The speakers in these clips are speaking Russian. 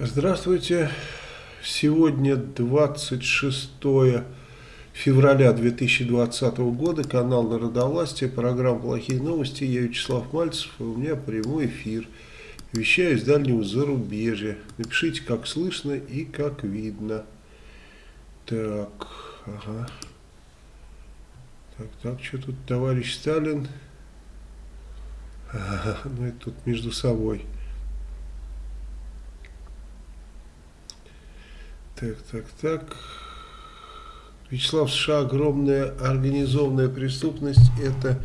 Здравствуйте. Сегодня 26 февраля 2020 года, канал Народовластия, программа «Плохие новости». Я Вячеслав Мальцев, у меня прямой эфир. Вещаю из дальнего зарубежья. Напишите, как слышно и как видно. Так, ага. Так, так, что тут товарищ Сталин? Ага, ну это тут между собой. Так, так, так. Вячеслав США огромная организованная преступность – это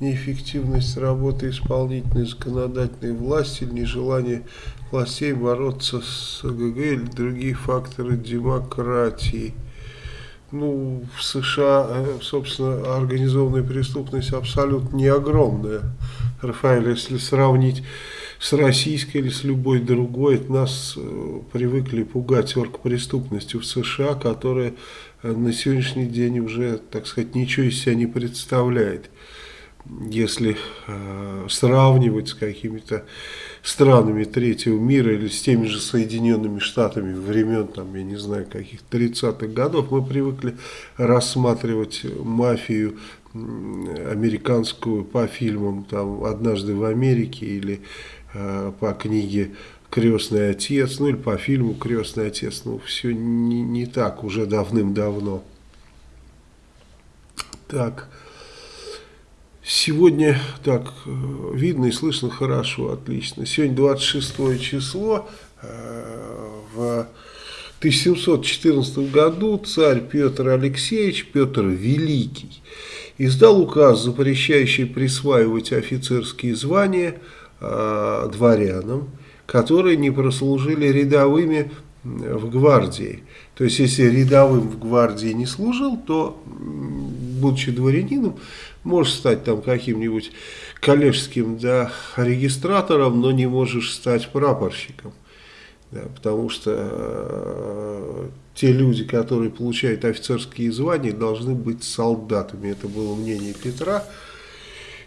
неэффективность работы исполнительной законодательной власти нежелание властей бороться с ГГ или другие факторы демократии. Ну, в США, э, собственно, организованная преступность абсолютно не огромная. Рафаэль, если сравнить с российской или с любой другой. Нас э, привыкли пугать оргпреступностью в США, которая э, на сегодняшний день уже, так сказать, ничего из себя не представляет. Если э, сравнивать с какими-то странами третьего мира или с теми же Соединенными Штатами времен, там, я не знаю, каких-то 30-х годов, мы привыкли рассматривать мафию американскую по фильмам там «Однажды в Америке» или по книге «Крестный отец», ну или по фильму «Крестный отец». Ну, все не, не так уже давным-давно. Так, сегодня, так, э, видно и слышно хорошо, отлично. Сегодня 26 число, э, в 1714 году царь Петр Алексеевич, Петр Великий, издал указ, запрещающий присваивать офицерские звания – э, дворянам, которые не прослужили рядовыми в гвардии. То есть, если рядовым в гвардии не служил, то, будучи дворянином, можешь стать там каким-нибудь коллежским да, регистратором, но не можешь стать прапорщиком. Да, потому что э, те люди, которые получают офицерские звания, должны быть солдатами. Это было мнение Петра.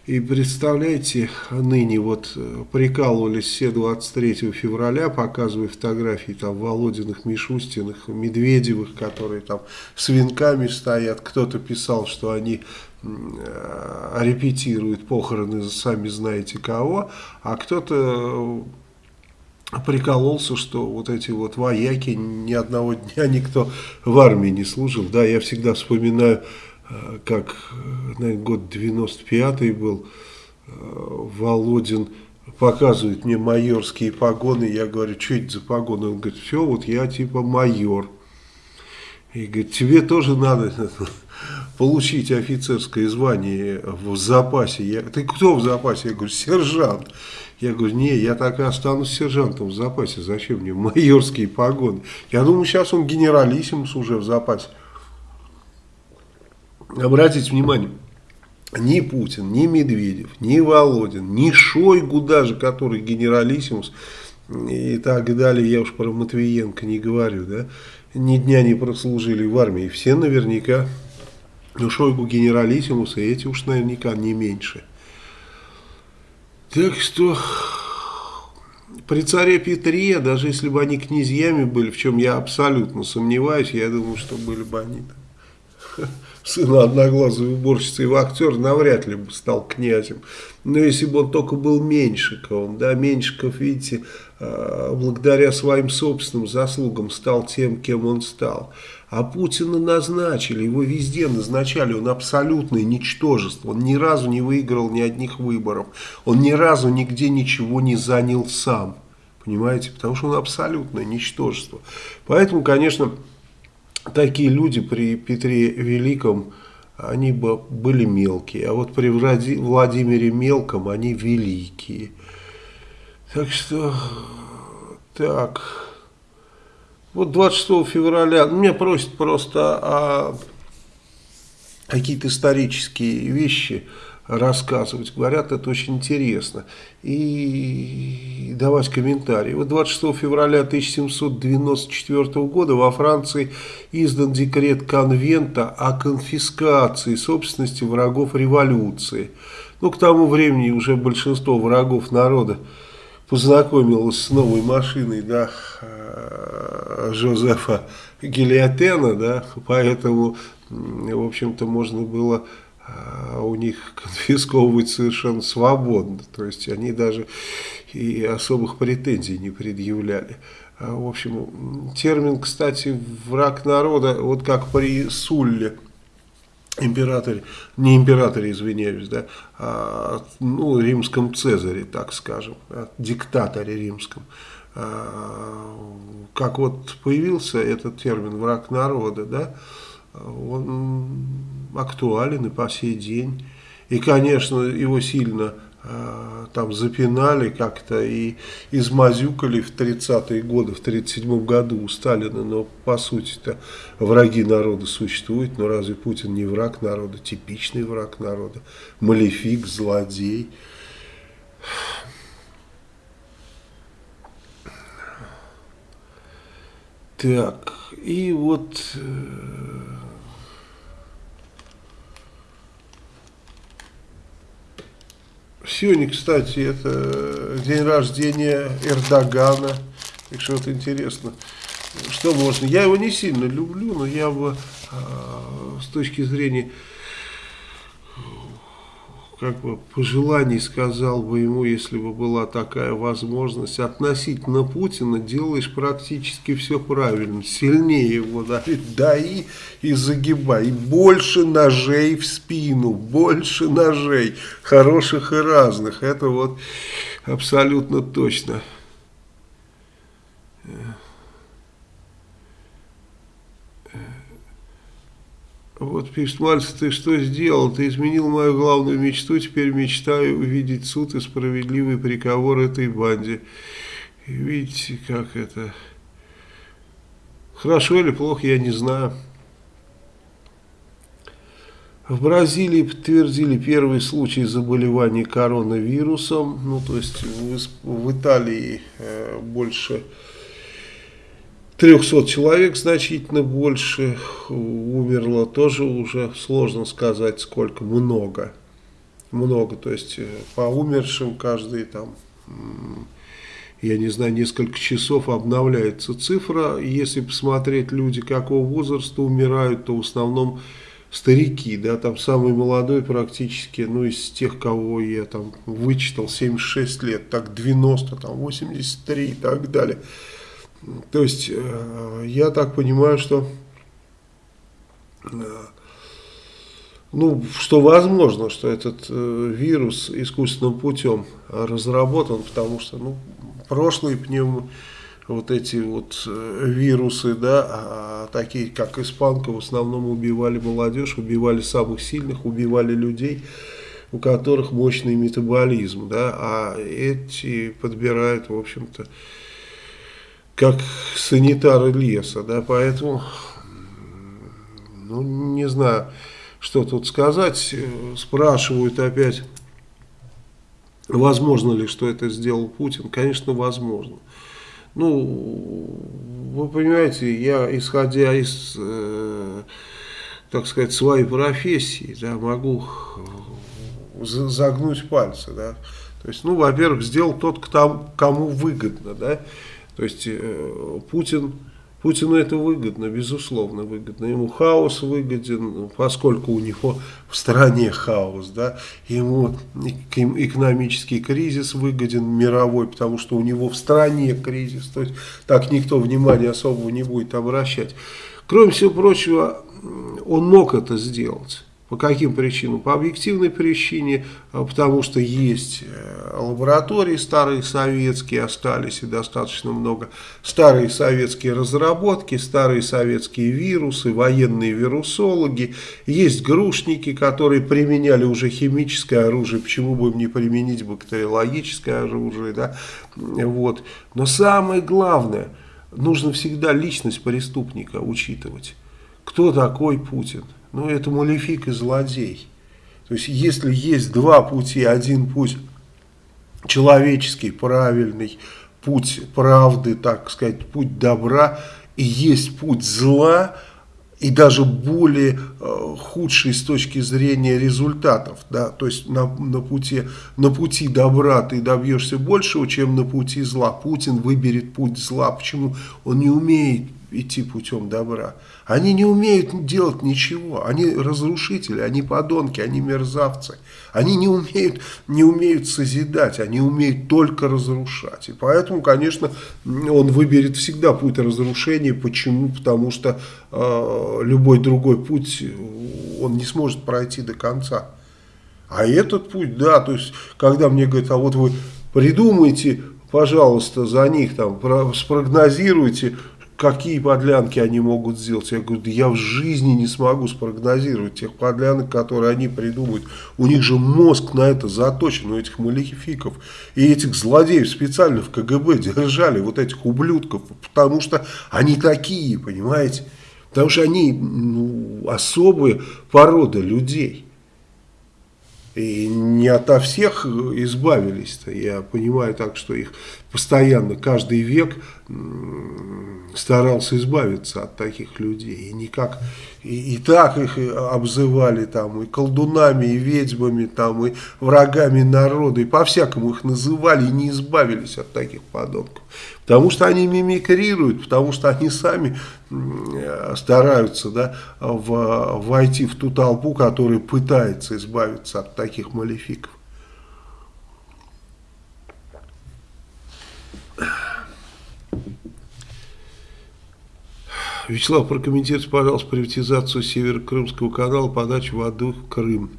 И представляете, ныне вот э, прикалывались все 23 февраля, показывая фотографии там Володиных, Мишустиных, Медведевых, которые там с венками стоят. Кто-то писал, что они э, репетируют похороны сами знаете кого, а кто-то э, прикололся, что вот эти вот вояки ни одного дня никто в армии не служил. Да, я всегда вспоминаю как, наверное, год 95-й был, э, Володин показывает мне майорские погоны, я говорю, что это за погоны? Он говорит, все, вот я типа майор. И говорит, тебе тоже надо получить офицерское звание в запасе. Я, ты кто в запасе? Я говорю, сержант. Я говорю, не, я так и останусь сержантом в запасе. Зачем мне майорские погоны? Я думаю, сейчас он генералиссимус уже в запасе обратите внимание, ни Путин, ни Медведев, ни Володин, ни Шойгу даже, который генералиссимус и так далее, я уж про Матвиенко не говорю, да, ни дня не прослужили в армии. Все наверняка, ну Шойгу генералиссимус, и эти уж наверняка не меньше. Так что при царе Петре, даже если бы они князьями были, в чем я абсолютно сомневаюсь, я думаю, что были бы они там сына одноглазой уборщицы и актер навряд ли бы стал князем. Но если бы он только был Меньшиковым, да, Меньшиков, видите, а, благодаря своим собственным заслугам стал тем, кем он стал. А Путина назначили, его везде назначали, он абсолютное ничтожество, он ни разу не выиграл ни одних выборов, он ни разу нигде ничего не занял сам, понимаете, потому что он абсолютное ничтожество. Поэтому, конечно, такие люди при Петре Великом, они бы были мелкие, а вот при Владимире Мелком они великие. Так что, так, вот 26 февраля, меня просят просто о какие-то исторические вещи, рассказывать. Говорят, это очень интересно. И давать комментарии. Вот 26 февраля 1794 года во Франции издан декрет конвента о конфискации собственности врагов революции. Ну, к тому времени уже большинство врагов народа познакомилась с новой машиной, да, э, Жозефа Гильотена, да, поэтому, в общем-то, можно было у них конфисковывать совершенно свободно, то есть они даже и особых претензий не предъявляли. А, в общем, термин, кстати, враг народа, вот как при Сулле, императоре, не императоре, извиняюсь, да, а, ну, римском Цезаре, так скажем, да, диктаторе римском. А, как вот появился этот термин «враг народа», да, он актуален и по сей день. И, конечно, его сильно Э, там запинали как-то и измазюкали в 30-е годы, в 37 году у Сталина, но по сути-то враги народа существуют, но разве Путин не враг народа, типичный враг народа, малефик, злодей. Так, и вот... Сегодня, кстати, это день рождения Эрдогана. Так что вот интересно, что можно. Я его не сильно люблю, но я бы э, с точки зрения как бы пожеланий сказал бы ему, если бы была такая возможность, относительно Путина делаешь практически все правильно, сильнее его давить, дай и загибай, больше ножей в спину, больше ножей, хороших и разных, это вот абсолютно точно. Вот пишет Мальцев, ты что сделал? Ты изменил мою главную мечту, теперь мечтаю увидеть суд и справедливый приговор этой банде. И видите, как это... Хорошо или плохо, я не знаю. В Бразилии подтвердили первый случай заболевания коронавирусом. Ну, то есть в, в Италии э, больше 300 человек значительно больше умерло, тоже уже сложно сказать сколько, много. Много, то есть э, по умершим каждый там, я не знаю, несколько часов обновляется цифра. Если посмотреть люди какого возраста умирают, то в основном старики, да, там самый молодой практически, ну, из тех, кого я там вычитал, 76 лет, так 90, там 83 и так далее. То есть, э, я так понимаю, что, э, ну, что возможно, что этот э, вирус искусственным путем разработан, потому что, ну, прошлые пневмо, вот эти вот вирусы, да, а такие как испанка, в основном убивали молодежь, убивали самых сильных, убивали людей, у которых мощный метаболизм, да, а эти подбирают, в общем-то, как санитары леса, да, поэтому, ну, не знаю, что тут сказать, спрашивают опять, возможно ли, что это сделал Путин, конечно, возможно. Ну, вы понимаете, я, исходя из, э, так сказать, своей профессии, да, могу загнуть пальцы, да, то есть, ну, во-первых, сделал тот, кто, кому выгодно, да, то есть э, Путин, Путину это выгодно, безусловно выгодно. Ему хаос выгоден, поскольку у него в стране хаос. Да? Ему экономический кризис выгоден мировой, потому что у него в стране кризис. То есть так никто внимания особого не будет обращать. Кроме всего прочего, он мог это сделать. По каким причинам? По объективной причине, а, потому что есть э, лаборатории старые советские, остались и достаточно много, старые советские разработки, старые советские вирусы, военные вирусологи, есть грушники, которые применяли уже химическое оружие, почему бы им не применить бактериологическое оружие, да, вот. Но самое главное, нужно всегда личность преступника учитывать. Кто такой Путин? Ну это малефик и злодей. То есть если есть два пути, один путь человеческий, правильный, путь правды, так сказать, путь добра, и есть путь зла, и даже более э, худший с точки зрения результатов. Да? То есть на, на, пути, на пути добра ты добьешься большего, чем на пути зла. Путин выберет путь зла. Почему? Он не умеет идти путем добра. Они не умеют делать ничего. Они разрушители, они подонки, они мерзавцы. Они не умеют, не умеют созидать, они умеют только разрушать. И поэтому, конечно, он выберет всегда путь разрушения. Почему? Потому что э, любой другой путь он не сможет пройти до конца. А этот путь, да, то есть, когда мне говорят, а вот вы придумайте, пожалуйста, за них, там, спрогнозируйте, какие подлянки они могут сделать. Я говорю, да я в жизни не смогу спрогнозировать тех подлянок, которые они придумают. У них же мозг на это заточен, у этих малефиков. И этих злодеев специально в КГБ держали, вот этих ублюдков, потому что они такие, понимаете? Потому что они ну, особые породы людей. И не ото всех избавились-то. Я понимаю так, что их постоянно, каждый век старался избавиться от таких людей. И никак, и, и так их обзывали там, и колдунами, и ведьмами, там, и врагами народа, и по-всякому их называли, и не избавились от таких подонков. Потому что они мимикрируют, потому что они сами стараются да, в, войти в ту толпу, которая пытается избавиться от таких малефиков. Вячеслав, прокомментируйте, пожалуйста, приватизацию Северо-Крымского канала, подачу воды в Крым.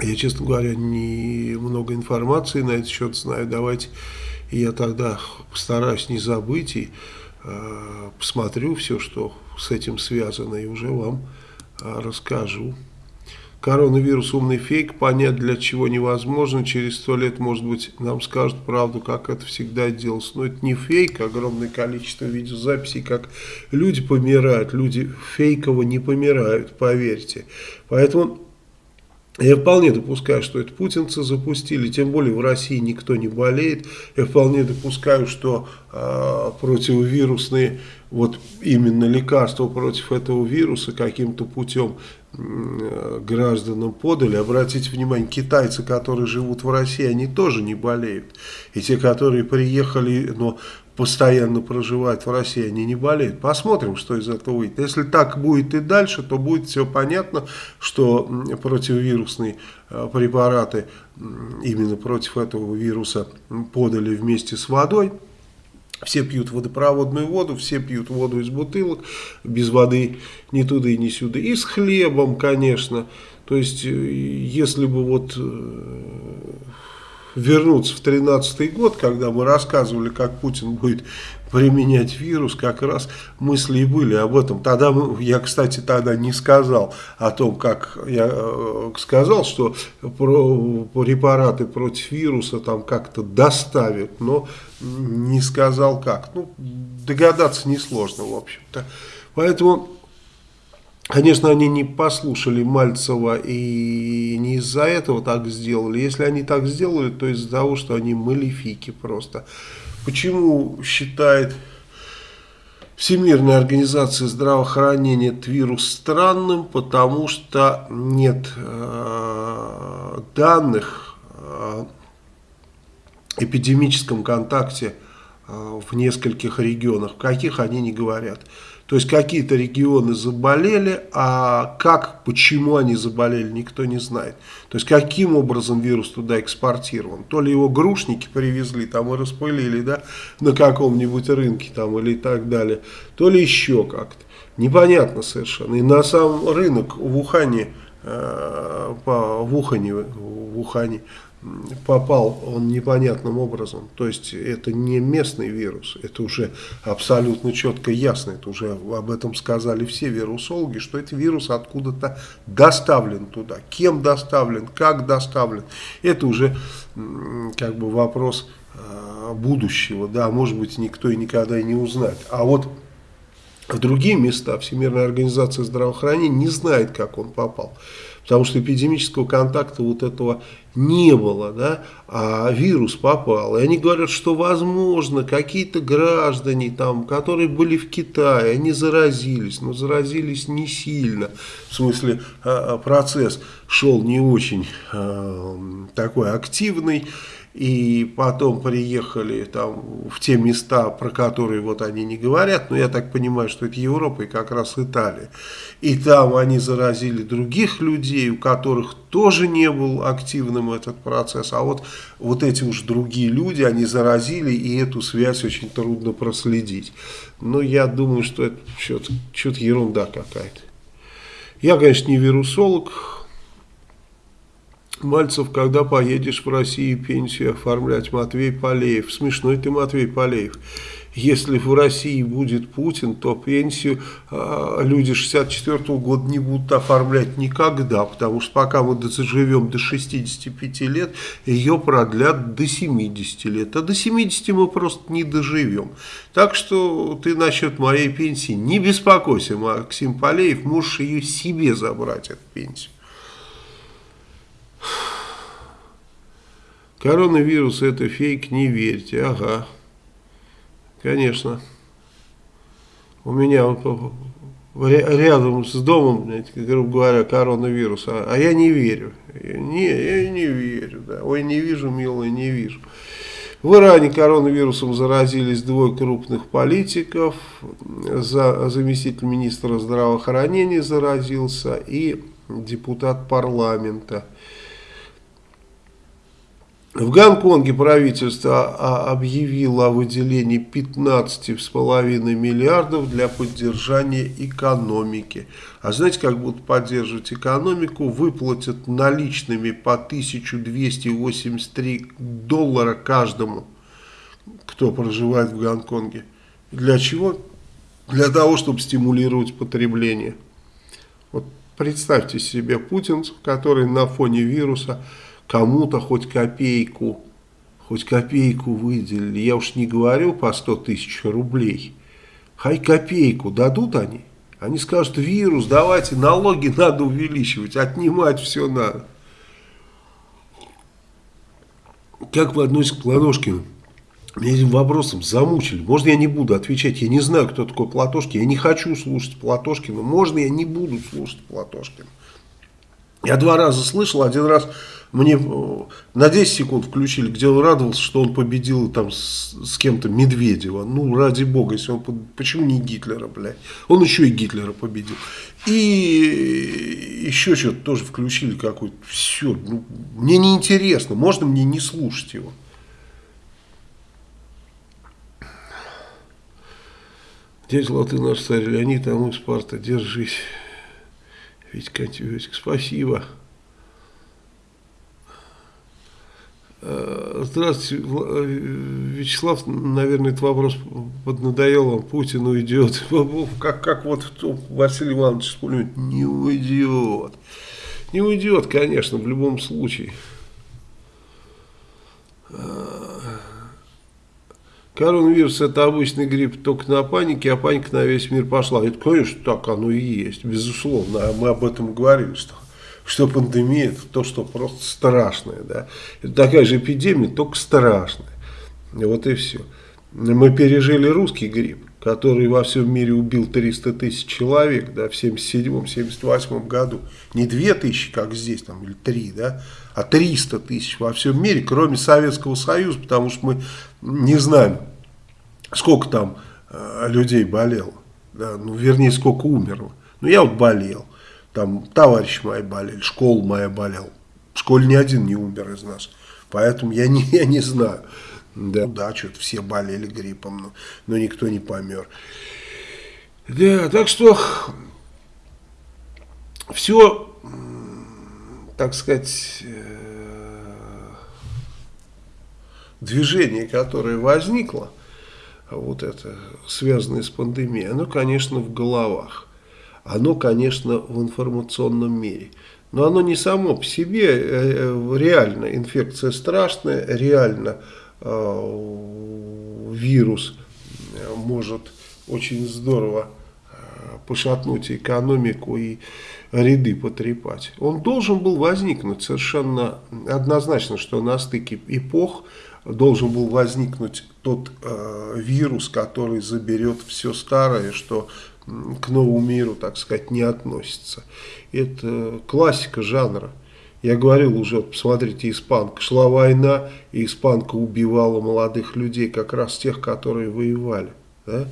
Я, честно говоря, не много информации на этот счет знаю. Давайте я тогда постараюсь не забыть и э, посмотрю все, что с этим связано, и уже вам э, расскажу. Коронавирус умный фейк, понять для чего невозможно. Через сто лет, может быть, нам скажут правду, как это всегда делалось. Но это не фейк, огромное количество видеозаписей, как люди помирают. Люди фейково не помирают, поверьте. Поэтому я вполне допускаю, что это путинцы запустили, тем более в России никто не болеет. Я вполне допускаю, что э, противовирусные, вот именно лекарства против этого вируса каким-то путем гражданам подали. Обратите внимание, китайцы, которые живут в России, они тоже не болеют. И те, которые приехали, но постоянно проживают в России, они не болеют. Посмотрим, что из этого выйдет. Если так будет и дальше, то будет все понятно, что противовирусные э, препараты именно против этого вируса подали вместе с водой. Все пьют водопроводную воду, все пьют воду из бутылок, без воды ни туда и ни сюда. И с хлебом, конечно. То есть, э, если бы вот э, вернуться в 2013 год, когда мы рассказывали, как Путин будет применять вирус, как раз мысли и были об этом. Тогда я, кстати, тогда не сказал о том, как я э, сказал, что препараты против вируса там как-то доставят, но не сказал как. Ну, догадаться несложно, в общем-то. Поэтому... Конечно, они не послушали Мальцева и не из-за этого так сделали. Если они так сделали, то из-за того, что они малефики просто. Почему считает Всемирная организация здравоохранения этот вирус странным? Потому что нет э, данных о эпидемическом контакте э, в нескольких регионах. В каких они не говорят. То есть какие-то регионы заболели, а как, почему они заболели, никто не знает. То есть каким образом вирус туда экспортирован. То ли его грушники привезли там и распылили да, на каком-нибудь рынке там или так далее, то ли еще как-то. Непонятно совершенно. И на сам рынок в Ухане, э, в Ухане, в Ухане попал он непонятным образом. То есть это не местный вирус, это уже абсолютно четко ясно, это уже об этом сказали все вирусологи, что это вирус откуда-то доставлен туда. Кем доставлен, как доставлен, это уже как бы вопрос э, будущего, да, может быть никто и никогда и не узнает. А вот в другие места Всемирная организация здравоохранения не знает, как он попал. Потому что эпидемического контакта вот этого не было, да, а вирус попал. И они говорят, что возможно какие-то граждане, там, которые были в Китае, они заразились, но заразились не сильно. В смысле, а, а, процесс шел не очень э, такой активный и потом приехали там в те места, про которые вот они не говорят, но я так понимаю, что это Европа и как раз Италия. И там они заразили других людей, у которых тоже не был активным этот процесс, а вот, вот эти уж другие люди, они заразили, и эту связь очень трудно проследить. Но я думаю, что это что-то ерунда какая-то. Я, конечно, не вирусолог, Мальцев, когда поедешь в Россию пенсию оформлять, Матвей Полеев. Смешной ты, Матвей Полеев. Если в России будет Путин, то пенсию э, люди 64 -го года не будут оформлять никогда, потому что пока мы доживем до 65 лет, ее продлят до 70 лет. А до 70 мы просто не доживем. Так что ты насчет моей пенсии не беспокойся, Максим Полеев, можешь ее себе забрать, эту пенсию. Коронавирус это фейк, не верьте. Ага. Конечно. У меня рядом с домом, грубо говоря, коронавирус, а, а я не верю. Не, я не верю, да. Ой, не вижу, милый, не вижу. В Иране коронавирусом заразились двое крупных политиков, за, заместитель министра здравоохранения заразился и депутат парламента. В Гонконге правительство объявило о выделении 15,5 миллиардов для поддержания экономики. А знаете, как будут поддерживать экономику? Выплатят наличными по 1283 доллара каждому, кто проживает в Гонконге. Для чего? Для того, чтобы стимулировать потребление. Вот представьте себе Путин, который на фоне вируса кому-то хоть копейку, хоть копейку выделили. Я уж не говорю по 100 тысяч рублей. Хай копейку дадут они. Они скажут, вирус, давайте налоги надо увеличивать, отнимать все надо. Как вы относитесь к Платошкину? Меня этим вопросом замучили. Можно я не буду отвечать? Я не знаю, кто такой Платошкин. Я не хочу слушать Платошкина. Можно я не буду слушать Платошкина? Я два раза слышал, один раз мне э, на 10 секунд включили, где он радовался, что он победил там с, с кем-то Медведева. Ну, ради бога, если он... Почему не Гитлера, блядь? Он еще и Гитлера победил. И еще что-то тоже включили какой-то. Все, ну, мне неинтересно. Можно мне не слушать его? Дядя Латы наш царь Леонид, а мы Спарта, держись. Витька, Витька, спасибо. Э, здравствуйте, э, Вячеслав, наверное, этот вопрос поднадоел вам, Путин уйдет, как, как вот Василий Иванович вспомнит, не уйдет, не уйдет, конечно, в любом случае. Коронавирус это обычный грипп только на панике, а паника на весь мир пошла. Это, конечно, так оно и есть, безусловно, мы об этом говорили, что что пандемия это то, что просто страшное. Да? Это такая же эпидемия, только страшная. Вот и все. Мы пережили русский грипп, который во всем мире убил 300 тысяч человек да, в 77-78 году. Не 2 тысячи, как здесь, там, или 3, да, а 300 тысяч во всем мире, кроме Советского Союза, потому что мы не знаем, сколько там э, людей болело. Да, ну, вернее, сколько умерло. Ну, я вот болел там товарищи мои болели, школа моя болела. В школе ни один не умер из нас. Поэтому я не, я не знаю. Да, да что-то все болели гриппом, но, но никто не помер. Да, так что все, так сказать, э, движение, которое возникло, вот это, связанное с пандемией, оно, конечно, в головах оно, конечно, в информационном мире. Но оно не само по себе, э, э, реально инфекция страшная, реально вирус может очень здорово пошатнуть экономику и ряды потрепать. Он должен был возникнуть совершенно однозначно, что на стыке эпох должен был возникнуть тот э, вирус, который заберет все старое, что к новому миру, так сказать, не относится. Это классика жанра. Я говорил уже, посмотрите, испанка. Шла война, и испанка убивала молодых людей, как раз тех, которые воевали. Да?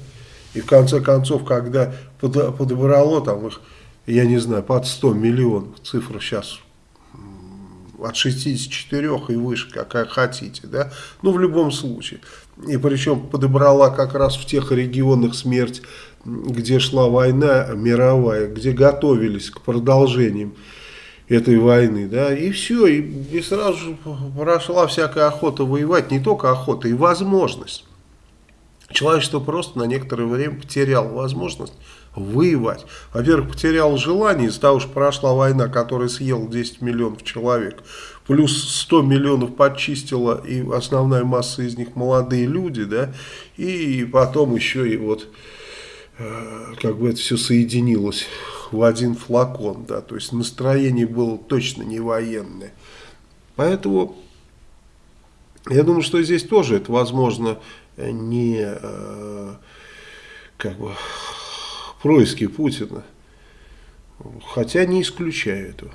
И в конце концов, когда подобрало там их, я не знаю, под 100 миллионов, цифра сейчас от 64 и выше, какая хотите, да, ну в любом случае. И причем подобрала как раз в тех регионах смерть, где шла война мировая, где готовились к продолжениям этой войны, да, и все, и, и сразу же прошла всякая охота воевать, не только охота, и возможность. Человечество просто на некоторое время потеряло возможность воевать. Во-первых, потерял желание из-за того, что прошла война, которая съела 10 миллионов человек. Плюс 100 миллионов подчистила, и основная масса из них молодые люди, да, и потом еще и вот, э, как бы это все соединилось в один флакон, да, то есть настроение было точно не военное. Поэтому я думаю, что здесь тоже это возможно не э, как бы происки Путина. Хотя не исключаю этого.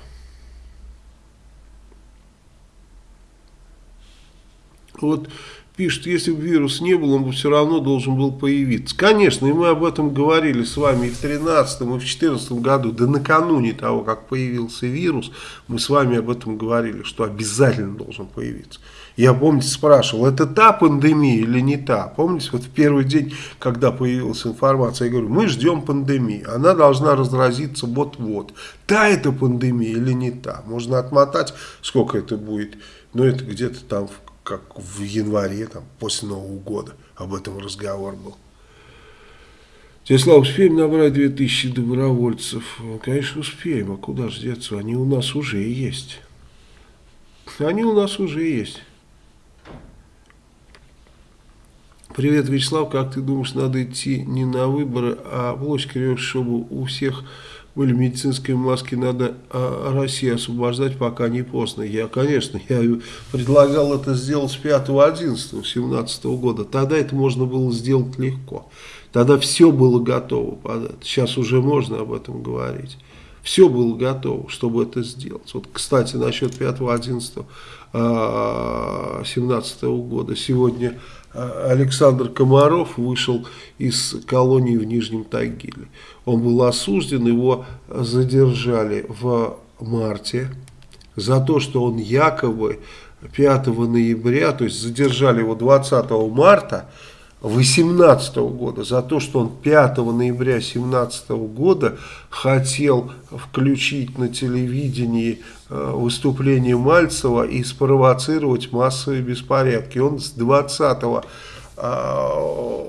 Вот пишет, если бы вирус не был, он бы все равно должен был появиться. Конечно, и мы об этом говорили с вами и в 2013 и в 2014 году, да накануне того, как появился вирус, мы с вами об этом говорили, что обязательно должен появиться. Я, помните, спрашивал, это та пандемия или не та? Помните, вот в первый день, когда появилась информация, я говорю, мы ждем пандемии, она должна разразиться вот-вот. Та это пандемия или не та? Можно отмотать, сколько это будет, но это где-то там как в январе, там, после Нового года, об этом разговор был. Тесла, успеем набрать 2000 добровольцев? Ну, конечно, успеем, а куда же деться? Они у нас уже есть. Они у нас уже есть. Привет, Вячеслав, как ты думаешь, надо идти не на выборы, а в лочке, чтобы у всех были медицинские маски, надо а, Россию освобождать, пока не поздно. Я, конечно, я предлагал это сделать с 5 11 17 года. Тогда это можно было сделать легко. Тогда все было готово. Сейчас уже можно об этом говорить. Все было готово, чтобы это сделать. Вот, кстати, насчет 5 11 Э, 2017 года. Сегодня э, Александр Комаров вышел из колонии в Нижнем Тагиле. Он был осужден, его задержали в марте за то, что он якобы 5 ноября, то есть задержали его 20 марта, 2018 года за то, что он 5 ноября 2017 года хотел включить на телевидении э, выступление Мальцева и спровоцировать массовые беспорядки. Он с 20 э,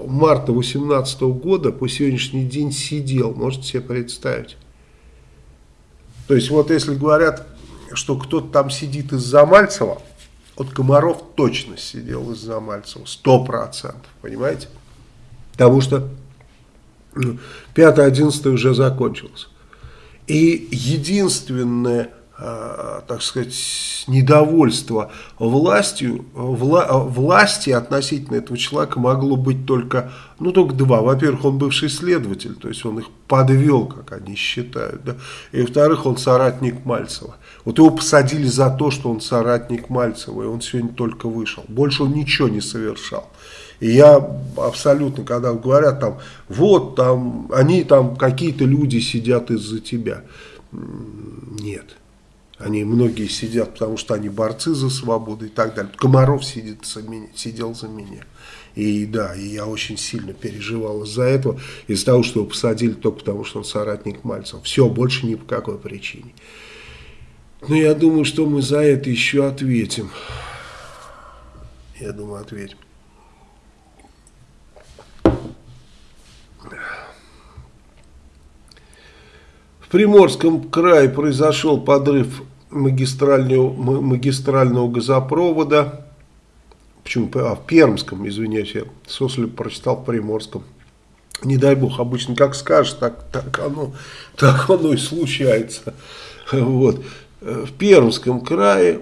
марта 2018 года по сегодняшний день сидел, можете себе представить. То есть вот если говорят, что кто-то там сидит из-за Мальцева, вот Комаров точно сидел из-за Мальцева, сто процентов, понимаете? Потому что 5-11 ну, уже закончилось. И единственное так сказать, недовольство властью, вла, власти относительно этого человека могло быть только, ну, только два. Во-первых, он бывший следователь, то есть он их подвел, как они считают, да. И, во-вторых, он соратник Мальцева. Вот его посадили за то, что он соратник Мальцева, и он сегодня только вышел. Больше он ничего не совершал. И я абсолютно, когда говорят там, вот там, они там, какие-то люди сидят из-за тебя. Нет. Они многие сидят, потому что они борцы за свободу и так далее. Комаров сидит за меня, сидел за меня. И да, и я очень сильно переживал из-за этого, из-за того, что его посадили только потому, что он соратник Мальцева. Все, больше ни по какой причине. Но я думаю, что мы за это еще ответим. Я думаю, ответим. В Приморском крае произошел подрыв магистрального, магистрального газопровода. Почему? А, в Пермском, извиняюсь, я Сослеп прочитал в Приморском. не дай бог, обычно как скажешь, так, так, оно, так оно и случается. Вот. В Пермском крае,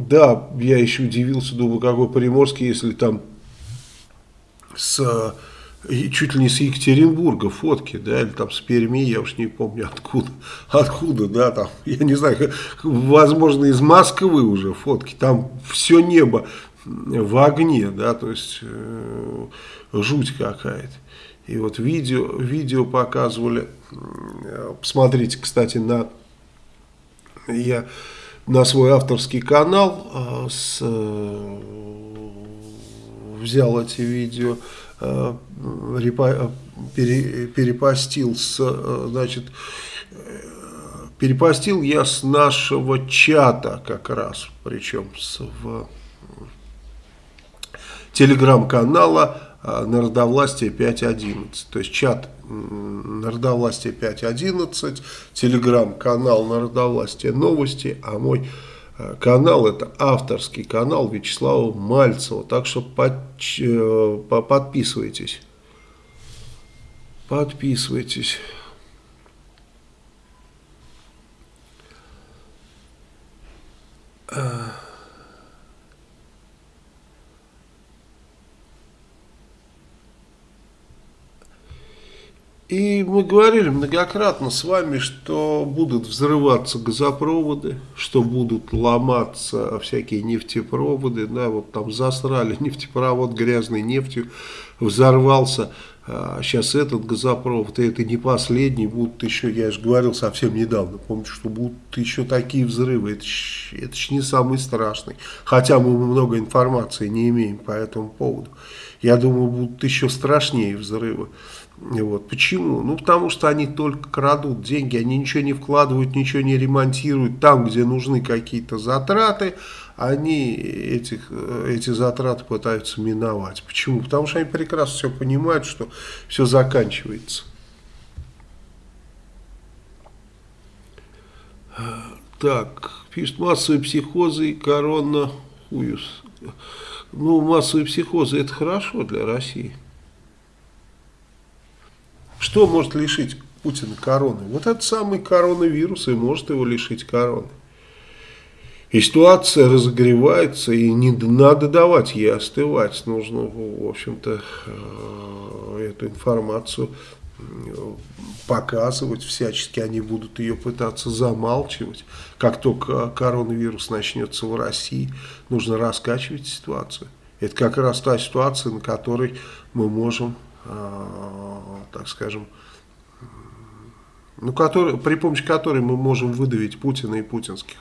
да, я еще удивился, думаю, какой Приморский, если там с чуть ли не с Екатеринбурга фотки, да, или там с Перми, я уж не помню откуда, откуда, да, там, я не знаю, возможно, из Москвы уже фотки, там все небо в огне, да, то есть э, жуть какая-то. И вот видео, видео показывали, посмотрите, кстати, на, я на свой авторский канал э, с, э, взял эти видео, Э, перепостил с, э, значит, перепостил я с нашего чата как раз, причем с, в телеграм-канала э, Народовластие 5.11. То есть чат Народовластие 5.11, телеграм-канал Народовластие новости, а мой канал, это авторский канал Вячеслава Мальцева, так что под, э, подписывайтесь. Подписывайтесь. Uh... И мы говорили многократно с вами, что будут взрываться газопроводы, что будут ломаться всякие нефтепроводы. Да, вот там засрали нефтепровод грязной нефтью, взорвался. А сейчас этот газопровод, и это не последний, будут еще, я же говорил совсем недавно, помните, что будут еще такие взрывы, это ж, это ж не самый страшный. Хотя мы много информации не имеем по этому поводу. Я думаю, будут еще страшнее взрывы. Вот. Почему? Ну, потому что они только крадут деньги, они ничего не вкладывают, ничего не ремонтируют. Там, где нужны какие-то затраты, они этих, эти затраты пытаются миновать. Почему? Потому что они прекрасно все понимают, что все заканчивается. Так, пишет массовые психозы и корона хуюс. Ну, массовые психозы это хорошо для России. Что может лишить Путина короны? Вот этот самый коронавирус и может его лишить короны. И ситуация разогревается, и не надо давать ей остывать. Нужно, в общем-то, э, эту информацию показывать всячески. Они будут ее пытаться замалчивать. Как только коронавирус начнется в России, нужно раскачивать ситуацию. Это как раз та ситуация, на которой мы можем Э, так скажем, ну, который, при помощи которой мы можем выдавить Путина и путинских.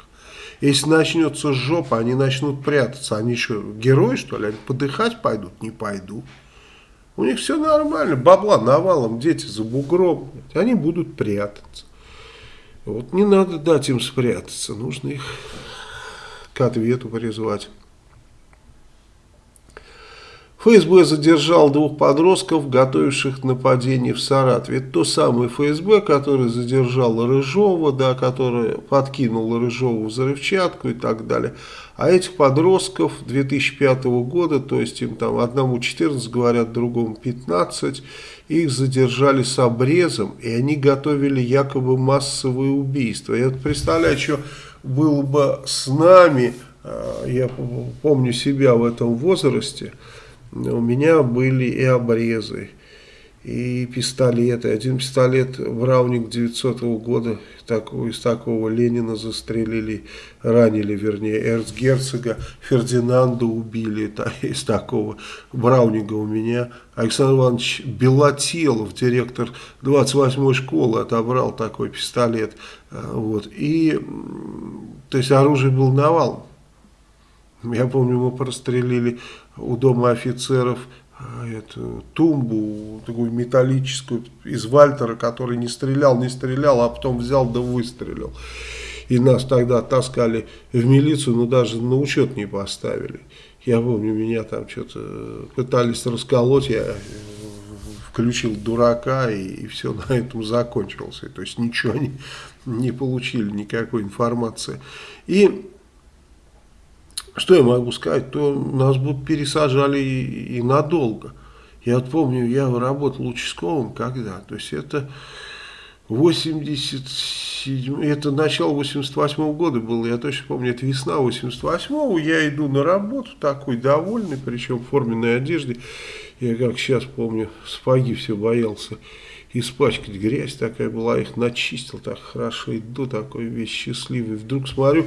Если начнется жопа, они начнут прятаться. Они еще герои, что ли? Они подыхать пойдут? Не пойду. У них все нормально. Бабла навалом, дети за бугром. Они будут прятаться. Вот не надо дать им спрятаться. Нужно их к ответу призвать. ФСБ задержал двух подростков, готовивших нападение в Саратове. Это то самое ФСБ, которое задержало Рыжова, да, которое подкинуло Рыжову взрывчатку и так далее. А этих подростков 2005 года, то есть им там одному 14, говорят, другому 15, их задержали с обрезом, и они готовили якобы массовые убийства. Я представляю, что было бы с нами, а, я помню себя в этом возрасте, у меня были и обрезы, и пистолеты. Один пистолет Браунинг 900 -го года, такого, из такого Ленина застрелили, ранили, вернее, эрцгерцога Фердинанда убили та, из такого Браунинга у меня. Александр Иванович Белотелов, директор 28-й школы, отобрал такой пистолет. А, вот. И, то есть оружие был навалом. Я помню, мы прострелили у дома офицеров а, эту тумбу, такую металлическую, из Вальтера, который не стрелял, не стрелял, а потом взял да выстрелил. И нас тогда таскали в милицию, но даже на учет не поставили. Я помню, меня там что-то пытались расколоть, я включил дурака, и, и все на этом закончилось. То есть ничего не, не получили, никакой информации. И что я могу сказать, то нас бы пересажали и, и надолго. Я вот помню, я работал участковым когда, то есть это 87, это начало 88 -го года было, я точно помню, это весна 88-го, я иду на работу такой довольный, причем в форменной одежде, я как сейчас помню, спаги все боялся испачкать, грязь такая была, их начистил так хорошо, иду такой весь счастливый, вдруг смотрю,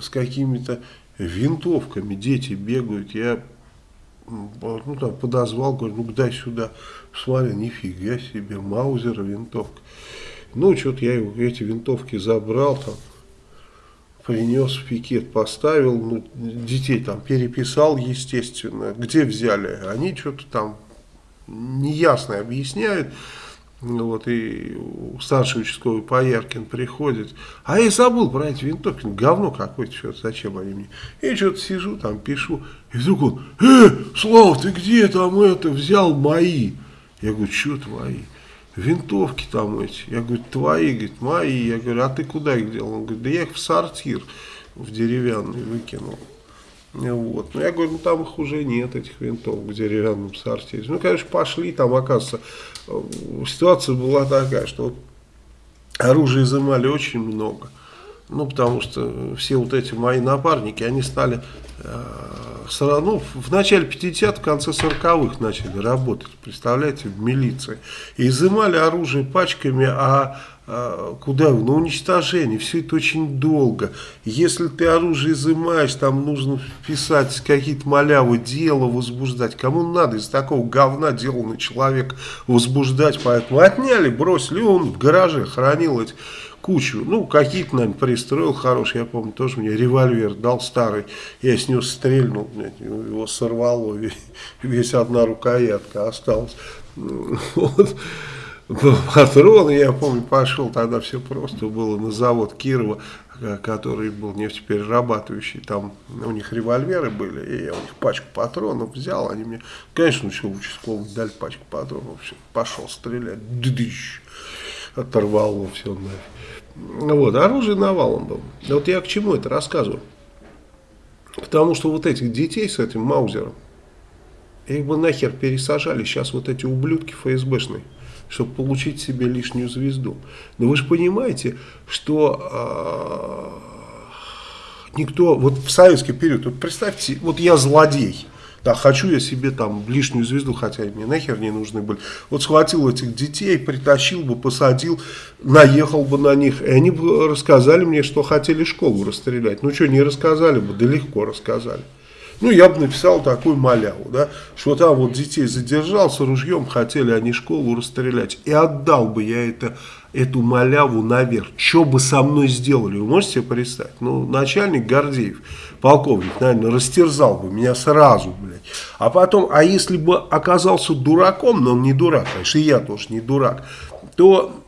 с какими-то винтовками. Дети бегают, я ну, там, подозвал, говорю, ну дай сюда, смотри, нифига себе, маузер, винтовка. Ну, что-то я эти винтовки забрал, там, принес в пикет, поставил, ну, детей там переписал, естественно, где взяли, они что-то там неясно объясняют, ну вот, и старший участковый Пояркин приходит. А я забыл про эти винтовки. Ну, говно какое-то, что-то, зачем они мне. И что-то сижу, там пишу. И вдруг он, э, Слав, ты где там это взял мои? Я говорю, что твои? Винтовки там эти. Я говорю, твои, говорит, мои. Я говорю, а ты куда их делал? Он говорит, да я их в сортир в деревянный выкинул. Вот. Ну, я говорю, ну там их уже нет, этих винтов в деревянном сортире. Ну, конечно, пошли, там, оказывается, ситуация была такая, что вот оружия изымали очень много. Ну, потому что все вот эти мои напарники, они стали э, ну, в начале 50-х, в конце 40-х начали работать, представляете, в милиции. И изымали оружие пачками, а а, куда? На уничтожение. Все это очень долго. Если ты оружие изымаешь, там нужно писать какие-то малявы, дело возбуждать. Кому надо из такого говна дело на человека возбуждать? Поэтому отняли, бросили. Он в гараже хранил эти кучу. Ну, какие-то, наверное, пристроил хороший. Я помню, тоже мне револьвер дал старый. Я с него стрельнул, его сорвало. Весь одна рукоятка осталась. Вот патроны, я помню, пошел, тогда все просто было на завод Кирова, э, который был нефтеперерабатывающий, там у них револьверы были, и я у них пачку патронов взял, они мне, конечно, еще участковый дали пачку патронов, все, пошел стрелять, дыдыщ, оторвал все нафиг. Вот, оружие навалом было. Вот я к чему это рассказываю? Потому что вот этих детей с этим маузером, их бы нахер пересажали сейчас вот эти ублюдки ФСБшные чтобы получить себе лишнюю звезду. Но вы же понимаете, что э, никто, вот в советский период, вот представьте, вот я злодей, да, хочу я себе там лишнюю звезду, хотя мне нахер не нужны были. Вот схватил этих детей, притащил бы, посадил, наехал бы на них, и они бы рассказали мне, что хотели школу расстрелять. Ну что, не рассказали бы, да легко рассказали. Ну, я бы написал такую маляву, да, что там вот детей задержал, с ружьем хотели они школу расстрелять. И отдал бы я это, эту маляву наверх. Что бы со мной сделали, вы можете себе представить? Ну, начальник Гордеев, полковник, наверное, растерзал бы меня сразу, блядь. А потом, а если бы оказался дураком, но он не дурак, конечно, и я тоже не дурак, то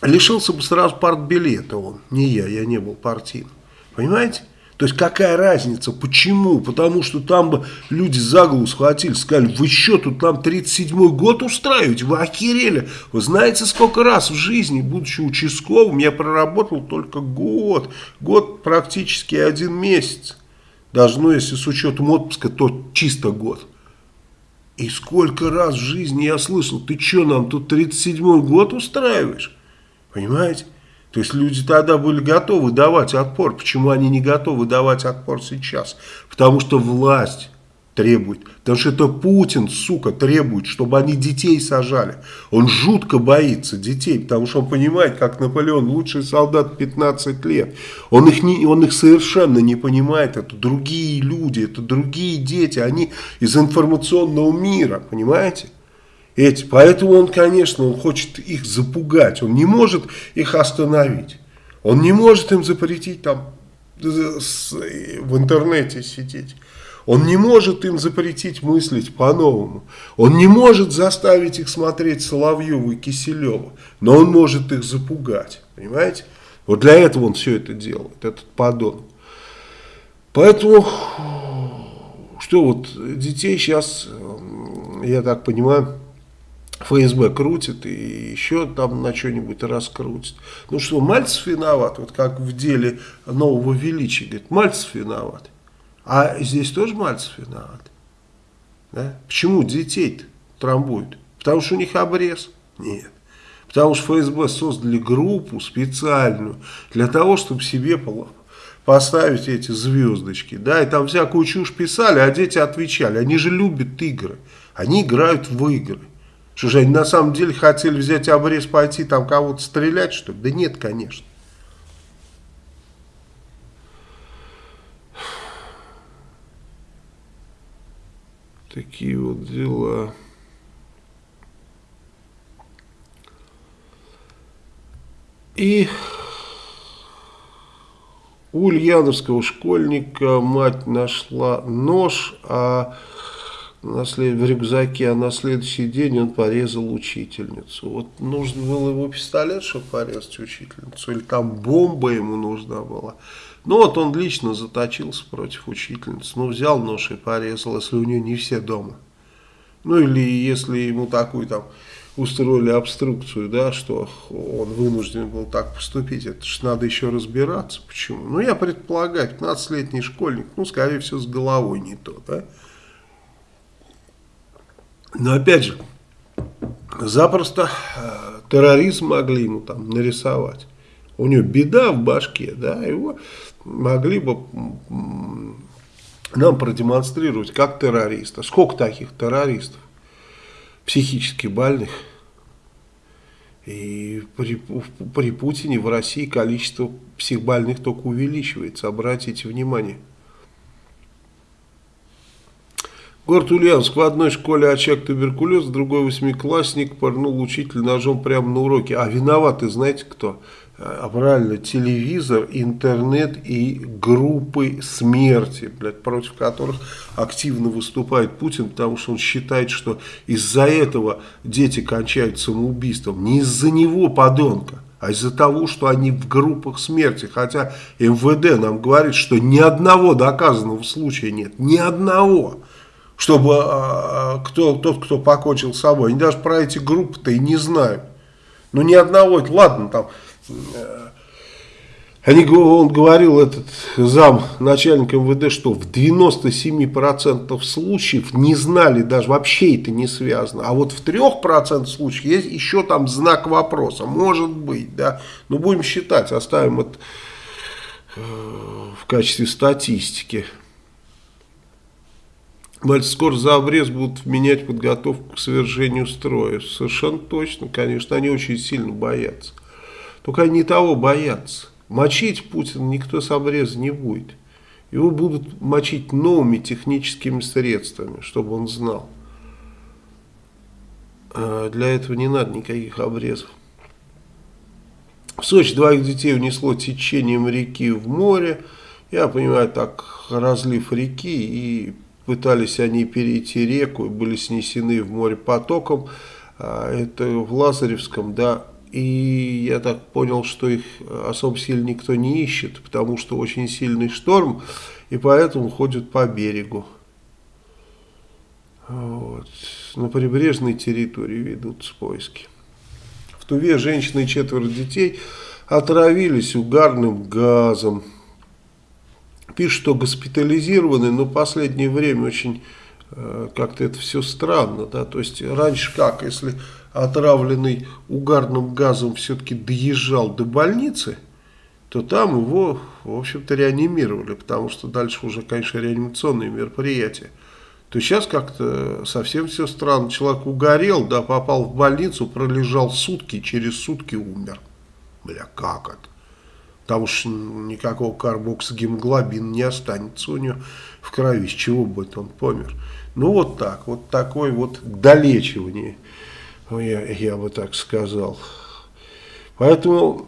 лишился бы сразу партбилета он, не я, я не был партийным. Понимаете? То есть какая разница? Почему? Потому что там бы люди за голову схватили, сказали, вы что, тут нам 37-й год устраиваете? Вы охерели? Вы знаете, сколько раз в жизни, будучи участковым, я проработал только год. Год практически один месяц. Даже, ну, если с учетом отпуска, то чисто год. И сколько раз в жизни я слышал, ты что, нам тут 37-й год устраиваешь? Понимаете? То есть люди тогда были готовы давать отпор. Почему они не готовы давать отпор сейчас? Потому что власть требует. Потому что это Путин, сука, требует, чтобы они детей сажали. Он жутко боится детей, потому что он понимает, как Наполеон, лучший солдат 15 лет. Он их, не, он их совершенно не понимает. Это другие люди, это другие дети. Они из информационного мира, понимаете? Эти. Поэтому он, конечно, он хочет их запугать, он не может их остановить. Он не может им запретить там в интернете сидеть. Он не может им запретить мыслить по-новому. Он не может заставить их смотреть Соловьева и Киселева. Но он может их запугать. Понимаете? Вот для этого он все это делает, этот подон. Поэтому, что вот детей сейчас, я так понимаю, ФСБ крутит и еще там на что-нибудь раскрутит. Ну что, Мальцев виноват, вот как в деле нового величия, говорит, Мальцев виноват. А здесь тоже Мальцев виноват. Да? Почему детей-то? трамбуют? Потому что у них обрез? Нет. Потому что ФСБ создали группу специальную для того, чтобы себе поставить эти звездочки. Да, и там всякую чушь писали, а дети отвечали. Они же любят игры. Они играют в игры. Что же, они на самом деле хотели взять обрез, пойти там кого-то стрелять, что ли? Да нет, конечно. Такие вот дела. И у ульяновского школьника мать нашла нож а на в рюкзаке, а на следующий день он порезал учительницу. Вот нужно было его пистолет, чтобы порезать учительницу, или там бомба ему нужна была. Ну вот он лично заточился против учительницы, ну взял нож и порезал, если у нее не все дома. Ну или если ему такую там устроили обструкцию, да, что он вынужден был так поступить. Это же надо еще разбираться, почему. Ну, я предполагаю, 15-летний школьник, ну, скорее всего, с головой не то, да. Но, опять же, запросто э, терроризм могли ему там нарисовать. У него беда в башке, да, его могли бы нам продемонстрировать как террориста. Сколько таких террористов? психически больных. И при, при Путине в России количество психбольных только увеличивается. Обратите внимание. Город Ульяновск. В одной школе очаг туберкулез, в другой восьмиклассник порнул учитель ножом прямо на уроке. А виноваты знаете кто? а правильно, телевизор, интернет и группы смерти, блядь, против которых активно выступает Путин, потому что он считает, что из-за этого дети кончают самоубийством. Не из-за него, подонка, а из-за того, что они в группах смерти. Хотя МВД нам говорит, что ни одного доказанного случая нет. Ни одного. Чтобы а, кто, тот, кто покончил с собой. Они даже про эти группы-то и не знают. Ну, ни одного. Ладно, там они, он говорил, этот зам начальника МВД, что в 97% случаев не знали, даже вообще это не связано. А вот в 3% случаев есть еще там знак вопроса. Может быть, да. Но будем считать, оставим это э, в качестве статистики. Значит, скоро за обрез будут менять подготовку к совершению строя. Совершенно точно, конечно, они очень сильно боятся. Только они того боятся. Мочить Путина никто с обреза не будет. Его будут мочить новыми техническими средствами, чтобы он знал. А для этого не надо никаких обрезов. В Сочи двоих детей унесло течением реки в море. Я понимаю, так разлив реки, и пытались они перейти реку, были снесены в море потоком. А это в Лазаревском, да, и я так понял, что их особо сильно никто не ищет, потому что очень сильный шторм, и поэтому ходят по берегу. Вот. На прибрежной территории ведутся поиски. В Туве женщина и четверо детей отравились угарным газом. Пишут, что госпитализированы, но в последнее время очень э, как-то это все странно. Да? То есть раньше как, если отравленный угарным газом все-таки доезжал до больницы, то там его, в общем-то, реанимировали, потому что дальше уже, конечно, реанимационные мероприятия. То сейчас как-то совсем все странно. Человек угорел, да, попал в больницу, пролежал сутки, через сутки умер. Бля, как это? Потому что никакого карбоксогемоглобина не останется у него в крови, с чего бы он помер. Ну вот так, вот такое вот долечивание я, я бы так сказал. Поэтому,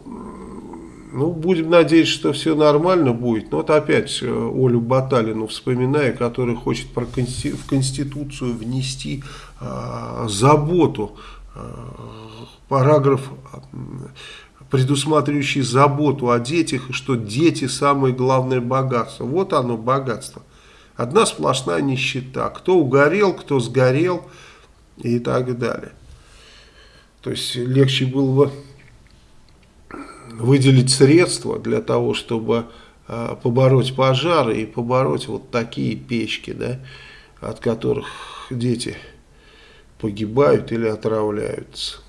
ну, будем надеяться, что все нормально будет. Но вот опять э, Олю Баталину вспоминая, которая хочет про консти в Конституцию внести э, заботу, э, параграф предусматривающий заботу о детях, и что дети самое главное богатство. Вот оно богатство. Одна сплошная нищета. Кто угорел, кто сгорел и так далее. То есть легче было бы выделить средства для того, чтобы э, побороть пожары и побороть вот такие печки, да, от которых дети погибают или отравляются.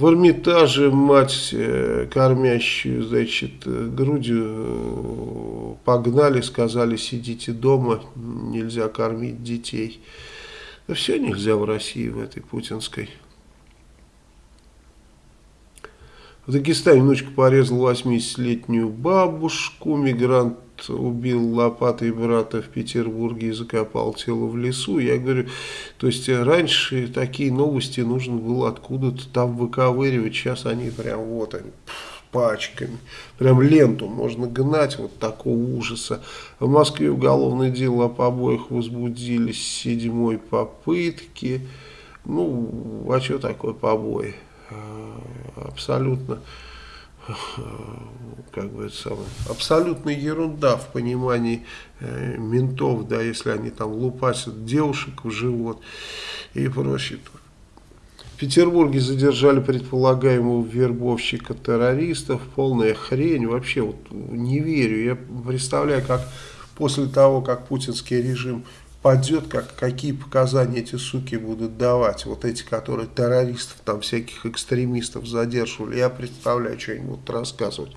В Эрмитаже мать, э, кормящую, значит, грудью, э, погнали, сказали, сидите дома, нельзя кормить детей. Да все нельзя в России, в этой путинской. В Дагестане внучка порезала 80-летнюю бабушку, мигрант убил лопатой брата в Петербурге и закопал тело в лесу. Я говорю, то есть раньше такие новости нужно было откуда-то там выковыривать, сейчас они прям вот они пачками. Прям ленту можно гнать вот такого ужаса. В Москве уголовное дело о побоях возбудили седьмой попытки. Ну, а что такое побои? А, абсолютно как бы это самое, абсолютная ерунда в понимании э, ментов, да, если они там лупасят девушек в живот и прочее. В Петербурге задержали предполагаемого вербовщика террористов, полная хрень, вообще вот не верю, я представляю, как после того, как путинский режим падет, как, какие показания эти суки будут давать, вот эти, которые террористов, там всяких экстремистов задерживали, я представляю, что они будут рассказывать.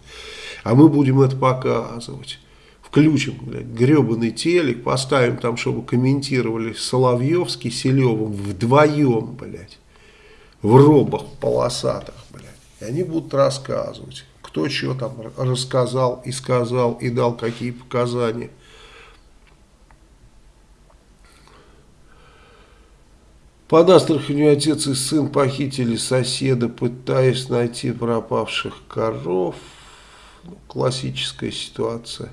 А мы будем это показывать. Включим, блядь, гребаный телек, поставим там, чтобы комментировали Соловьевский Селевым вдвоем, блядь, в робах полосатых, блядь. И они будут рассказывать, кто что там рассказал и сказал, и дал какие показания. Под Астраханью отец и сын похитили соседа, пытаясь найти пропавших коров. Ну, классическая ситуация.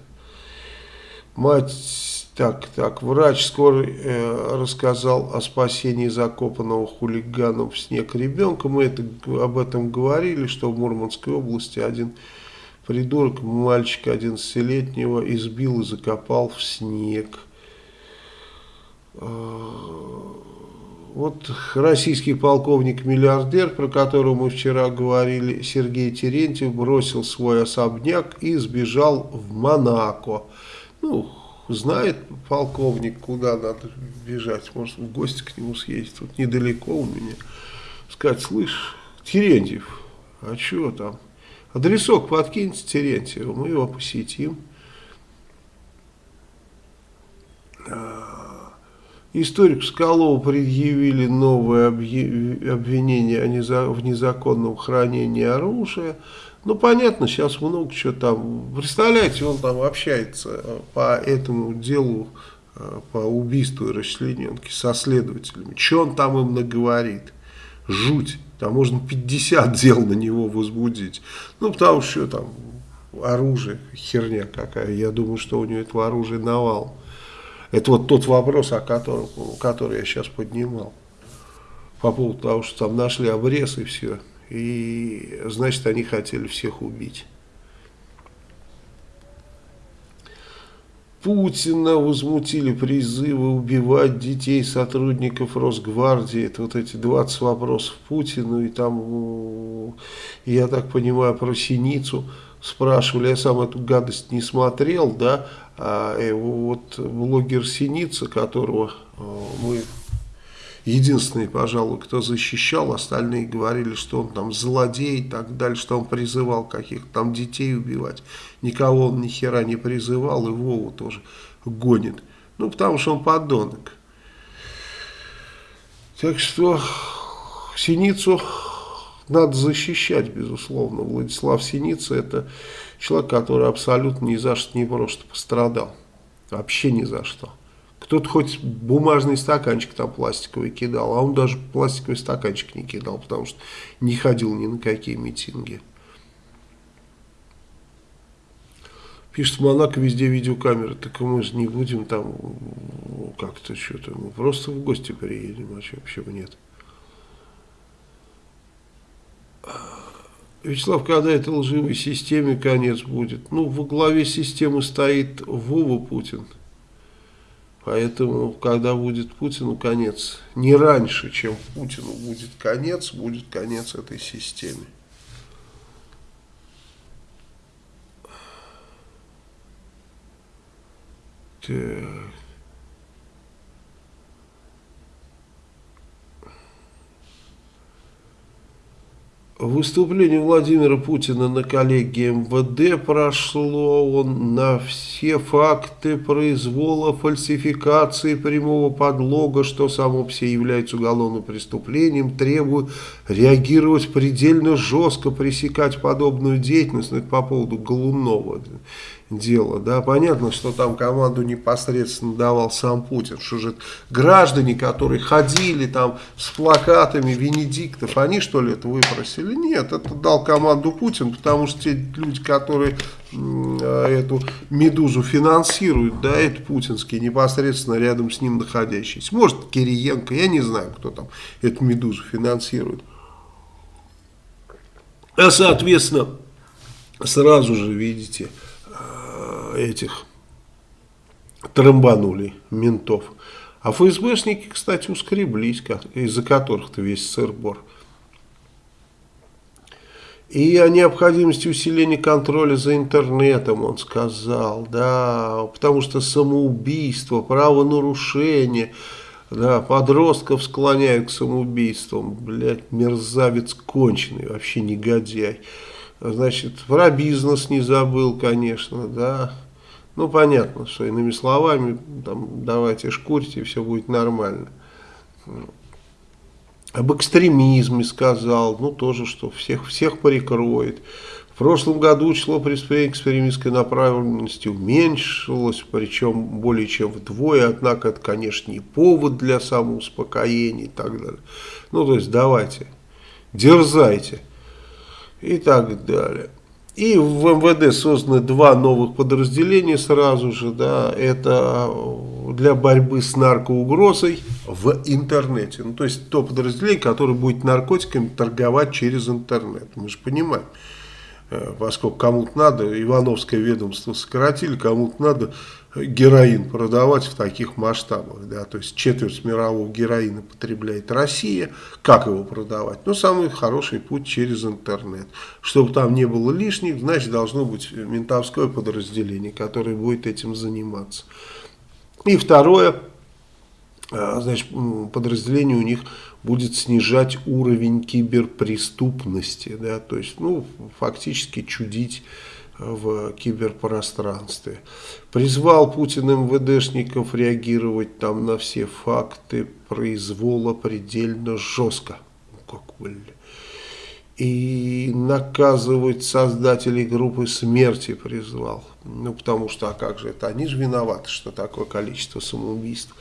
Мать, так, так, врач скоро э, рассказал о спасении закопанного хулиганом в снег ребенка. Мы это, об этом говорили, что в Мурманской области один придурок, мальчика 11-летнего, избил и закопал в снег. Вот российский полковник-миллиардер, про которого мы вчера говорили, Сергей Терентьев, бросил свой особняк и сбежал в Монако. Ну, знает полковник, куда надо бежать. Может, в гости к нему съездить. Тут недалеко у меня. Сказать, слышь, Терентьев, а что там? Адресок подкиньте Терентьеву, мы его посетим. А, Историку Скалову предъявили новое обвинение в незаконном хранении оружия. Ну, понятно, сейчас много чего там. Представляете, он там общается э, по этому делу, э, по убийству и расчлененке со следователями. Что он там им наговорит? Жуть. Там можно 50 дел на него возбудить. Ну, потому что там оружие, херня какая. Я думаю, что у него этого оружия навал. Это вот тот вопрос, о котором, который я сейчас поднимал. По поводу того, что там нашли обрез и все. И значит, они хотели всех убить. Путина возмутили призывы убивать детей сотрудников Росгвардии. Это вот эти 20 вопросов Путину. И там, я так понимаю, про Синицу спрашивали. Я сам эту гадость не смотрел, да. А э, вот блогер Синица, которого э, мы единственный, пожалуй, кто защищал, остальные говорили, что он там злодей и так далее, что он призывал каких-то там детей убивать. Никого он ни хера не призывал, и Вову тоже гонит. Ну, потому что он подонок. Так что Синицу надо защищать, безусловно. Владислав Синица это человек, который абсолютно ни за что не просто пострадал. Вообще ни за что. Кто-то хоть бумажный стаканчик там пластиковый кидал, а он даже пластиковый стаканчик не кидал, потому что не ходил ни на какие митинги. Пишет, в Монако везде видеокамеры, так мы же не будем там как-то что-то, мы просто в гости приедем, а что, почему нет? Вячеслав, когда этой лживой системе конец будет? Ну, во главе системы стоит Вова Путин. Поэтому, когда будет Путину конец, не раньше, чем Путину будет конец, будет конец этой системе. Так. Выступление Владимира Путина на коллегии МВД прошло, он на все факты произвола, фальсификации прямого подлога, что само по себе является уголовным преступлением, требует реагировать предельно жестко, пресекать подобную деятельность, ну, это по поводу Голунова дело. Да, понятно, что там команду непосредственно давал сам Путин. Что же граждане, которые ходили там с плакатами Венедиктов, они что ли это выпросили? Нет, это дал команду Путин, потому что те люди, которые эту «Медузу» финансируют, да, это путинские, непосредственно рядом с ним находящиеся. Может, Кириенко, я не знаю, кто там эту «Медузу» финансирует. А, соответственно, сразу же, видите, этих трамбанули ментов. А ФСБшники, кстати, ускреблись, из-за которых-то весь сыр-бор. И о необходимости усиления контроля за интернетом он сказал, да, потому что самоубийство, правонарушение, да, подростков склоняют к самоубийствам, блядь, мерзавец конченый, вообще негодяй. Значит, про бизнес не забыл, конечно, да, ну, понятно, что иными словами, там, давайте шкурьте, все будет нормально. Об экстремизме сказал, ну, тоже, что всех, всех прикроет. В прошлом году число преступлений экстремистской направленности уменьшилось, причем более чем вдвое, однако это, конечно, не повод для самоуспокоения и так далее. Ну, то есть, давайте, дерзайте и так далее. И в МВД созданы два новых подразделения сразу же, да, это для борьбы с наркоугрозой в интернете. Ну, то есть то подразделение, которое будет наркотиками торговать через интернет. Мы же понимаем, э, поскольку кому-то надо, Ивановское ведомство сократили, кому-то надо героин продавать в таких масштабах. Да? То есть четверть мирового героина потребляет Россия. Как его продавать? Ну, самый хороший путь через интернет. Чтобы там не было лишних, значит, должно быть ментовское подразделение, которое будет этим заниматься. И второе, а, значит, подразделение у них будет снижать уровень киберпреступности. Да? То есть, ну, фактически чудить в киберпространстве. Призвал Путин МВДшников реагировать там на все факты произвола предельно жестко. Ну, как, блин. И наказывать создателей группы смерти призвал. Ну, потому что, а как же это, они же виноваты, что такое количество самоубийств.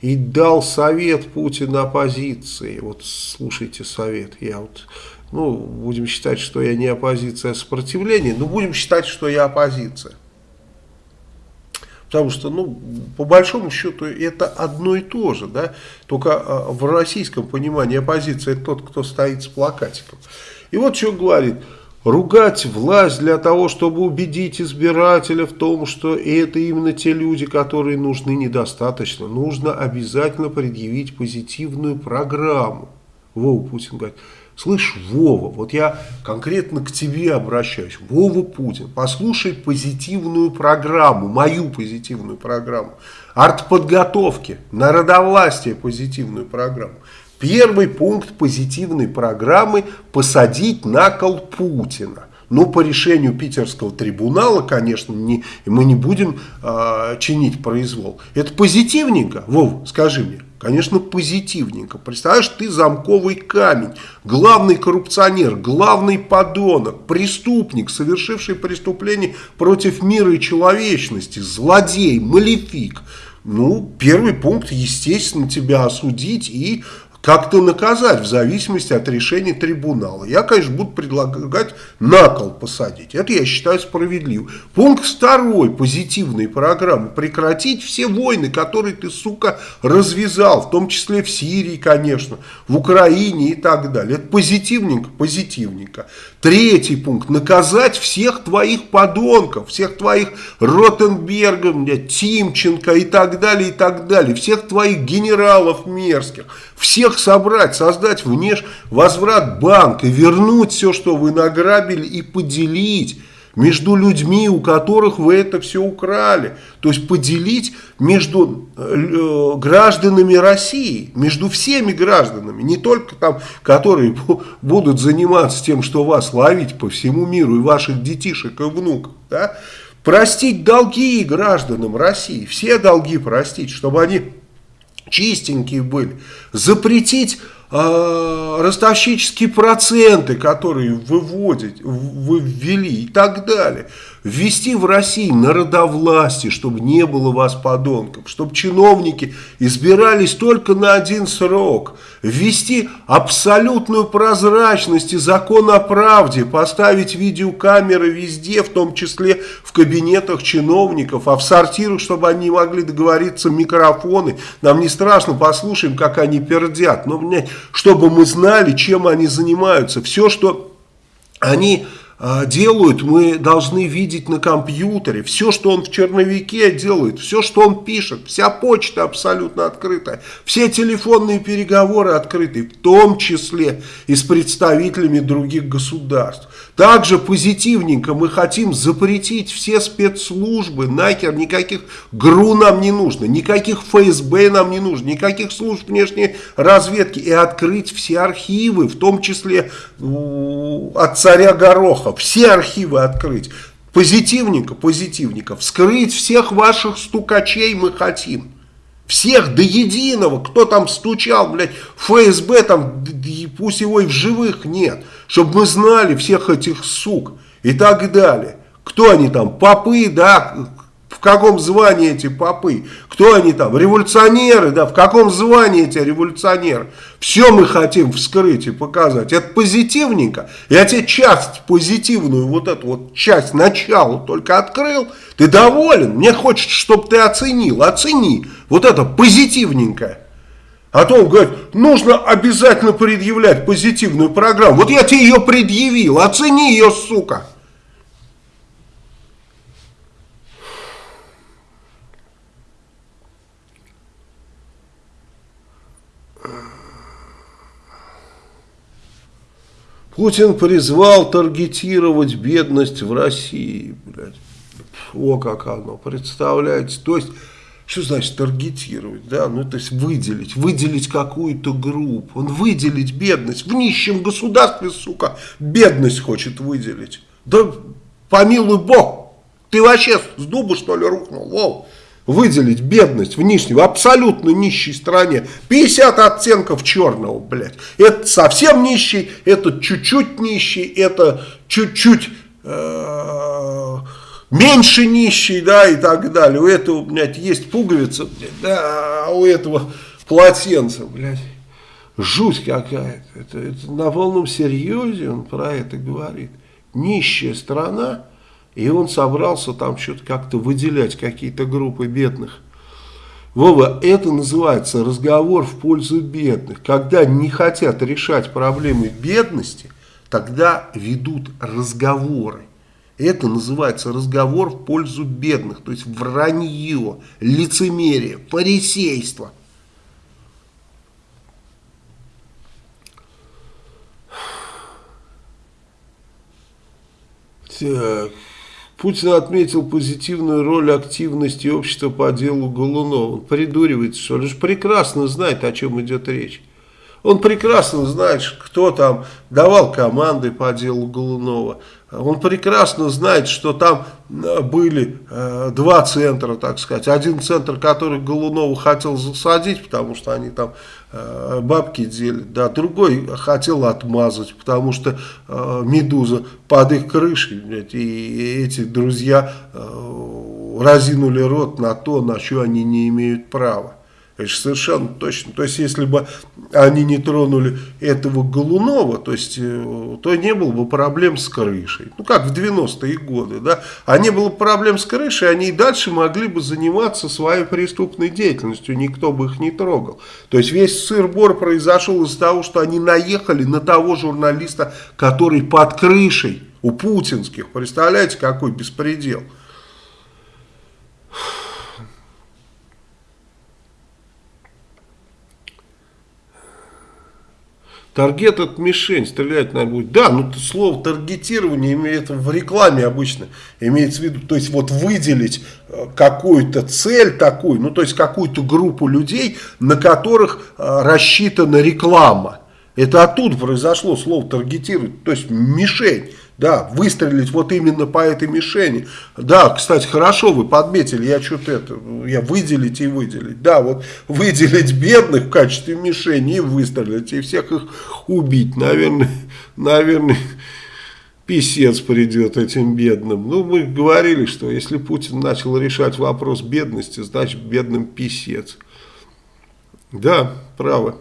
И дал совет Путина оппозиции. Вот слушайте совет, я вот ну, будем считать, что я не оппозиция, а сопротивление, но будем считать, что я оппозиция. Потому что, ну, по большому счету, это одно и то же, да, только а, в российском понимании оппозиция это тот, кто стоит с плакатиком. И вот что говорит, ругать власть для того, чтобы убедить избирателя в том, что это именно те люди, которые нужны, недостаточно. Нужно обязательно предъявить позитивную программу. Вова Путин говорит, Слышь, Вова, вот я конкретно к тебе обращаюсь. Вова Путин, послушай позитивную программу, мою позитивную программу. Артподготовки, народовластие позитивную программу. Первый пункт позитивной программы – посадить на кол Путина. Ну, по решению питерского трибунала, конечно, не, мы не будем э, чинить произвол. Это позитивненько? Вов, скажи мне. Конечно, позитивненько. Представляешь, ты замковый камень, главный коррупционер, главный подонок, преступник, совершивший преступление против мира и человечности, злодей, малефик. Ну, первый пункт, естественно, тебя осудить и как-то наказать в зависимости от решения трибунала. Я, конечно, буду предлагать на кол посадить. Это я считаю справедливым. Пункт второй позитивной программы. Прекратить все войны, которые ты, сука, развязал. В том числе в Сирии, конечно, в Украине и так далее. Это позитивненько, позитивненько. Третий пункт. Наказать всех твоих подонков, всех твоих Ротенбергов, Тимченко и так далее, и так далее. Всех твоих генералов мерзких. Всех собрать, создать внеш возврат банка, вернуть все, что вы награбили и поделить между людьми, у которых вы это все украли. То есть поделить между э, гражданами России, между всеми гражданами, не только там, которые будут заниматься тем, что вас ловить по всему миру, и ваших детишек и внуков, да? простить долги гражданам России, все долги простить, чтобы они чистенькие были, запретить э, ростовщические проценты, которые выводят, вы ввели и так далее ввести в России народовластие, чтобы не было вас подонков, чтобы чиновники избирались только на один срок, ввести абсолютную прозрачность и закон о правде, поставить видеокамеры везде, в том числе в кабинетах чиновников, а в сортирах, чтобы они могли договориться микрофоны. Нам не страшно, послушаем, как они пердят, но чтобы мы знали, чем они занимаются. Все, что они делают, мы должны видеть на компьютере. Все, что он в черновике делает, все, что он пишет, вся почта абсолютно открытая, все телефонные переговоры открыты, в том числе и с представителями других государств. Также позитивненько мы хотим запретить все спецслужбы, нахер, никаких ГРУ нам не нужно, никаких ФСБ нам не нужно, никаких служб внешней разведки и открыть все архивы, в том числе от царя Гороха, все архивы открыть. Позитивненько, позитивненько, вскрыть всех ваших стукачей мы хотим. Всех до единого, кто там стучал, блядь, ФСБ там, пусть его и в живых нет, чтобы мы знали всех этих сук и так далее. Кто они там, попы, да, каком звании эти попы, кто они там, революционеры, да, в каком звании эти революционеры. Все мы хотим вскрыть и показать. Это позитивненько. Я тебе часть позитивную, вот эту вот часть, начала только открыл, ты доволен, мне хочется, чтобы ты оценил, оцени. Вот это позитивненькое. А то он говорит, нужно обязательно предъявлять позитивную программу. Вот я тебе ее предъявил, оцени ее, сука. Путин призвал таргетировать бедность в России. Блядь. О, как оно, представляете? То есть, что значит таргетировать? Да? Ну, то есть выделить, выделить какую-то группу. Он выделить бедность. В нищем государстве, сука, бедность хочет выделить. Да помилуй бог, ты вообще с дуба что ли рухнул? Воу выделить бедность в нижней, в абсолютно нищей стране. 50 оттенков черного, блядь. Это совсем нищий, это чуть-чуть нищий, это чуть-чуть э, меньше нищий, да, и так далее. У этого, блядь, есть пуговица, блядь, да, а у этого полотенце, блядь. Жуть какая-то. Это, это на полном серьезе он про это говорит. Нищая страна и он собрался там что-то как-то выделять какие-то группы бедных. Вова, это называется разговор в пользу бедных. Когда не хотят решать проблемы бедности, тогда ведут разговоры. Это называется разговор в пользу бедных, то есть вранье, лицемерие, фарисейство. Так... Путин отметил позитивную роль активности общества по делу Голунова. Он придуривается, что он прекрасно знает, о чем идет речь. Он прекрасно знает, кто там давал команды по делу Голунова. Он прекрасно знает, что там э, были э, два центра, так сказать. Один центр, который Голунова хотел засадить, потому что они там бабки делят. Да, другой хотел отмазать, потому что э, Медуза под их крышей. Блядь, и эти друзья э, разинули рот на то, на что они не имеют права. Же совершенно точно. То есть, если бы они не тронули этого Голунова, то есть, э, то не было бы проблем с крышей. Ну, как в 90-е годы, да. А не было проблем с крышей, они и дальше могли бы заниматься своей преступной деятельностью, никто бы их не трогал. То есть, весь сыр-бор произошел из-за того, что они наехали на того журналиста, который под крышей у путинских. Представляете, какой беспредел. Таргет это мишень, стрелять надо будет. Да, ну слово таргетирование имеет в рекламе обычно, имеется в виду, то есть вот выделить э, какую-то цель такую, ну то есть какую-то группу людей, на которых э, рассчитана реклама. Это оттуда произошло слово таргетировать, то есть мишень. Да, выстрелить вот именно по этой мишени. Да, кстати, хорошо вы подметили, я что-то это, я выделить и выделить. Да, вот выделить бедных в качестве мишени и выстрелить, и всех их убить. Наверное, наверное, писец придет этим бедным. Ну, мы говорили, что если Путин начал решать вопрос бедности, значит бедным писец. Да, право.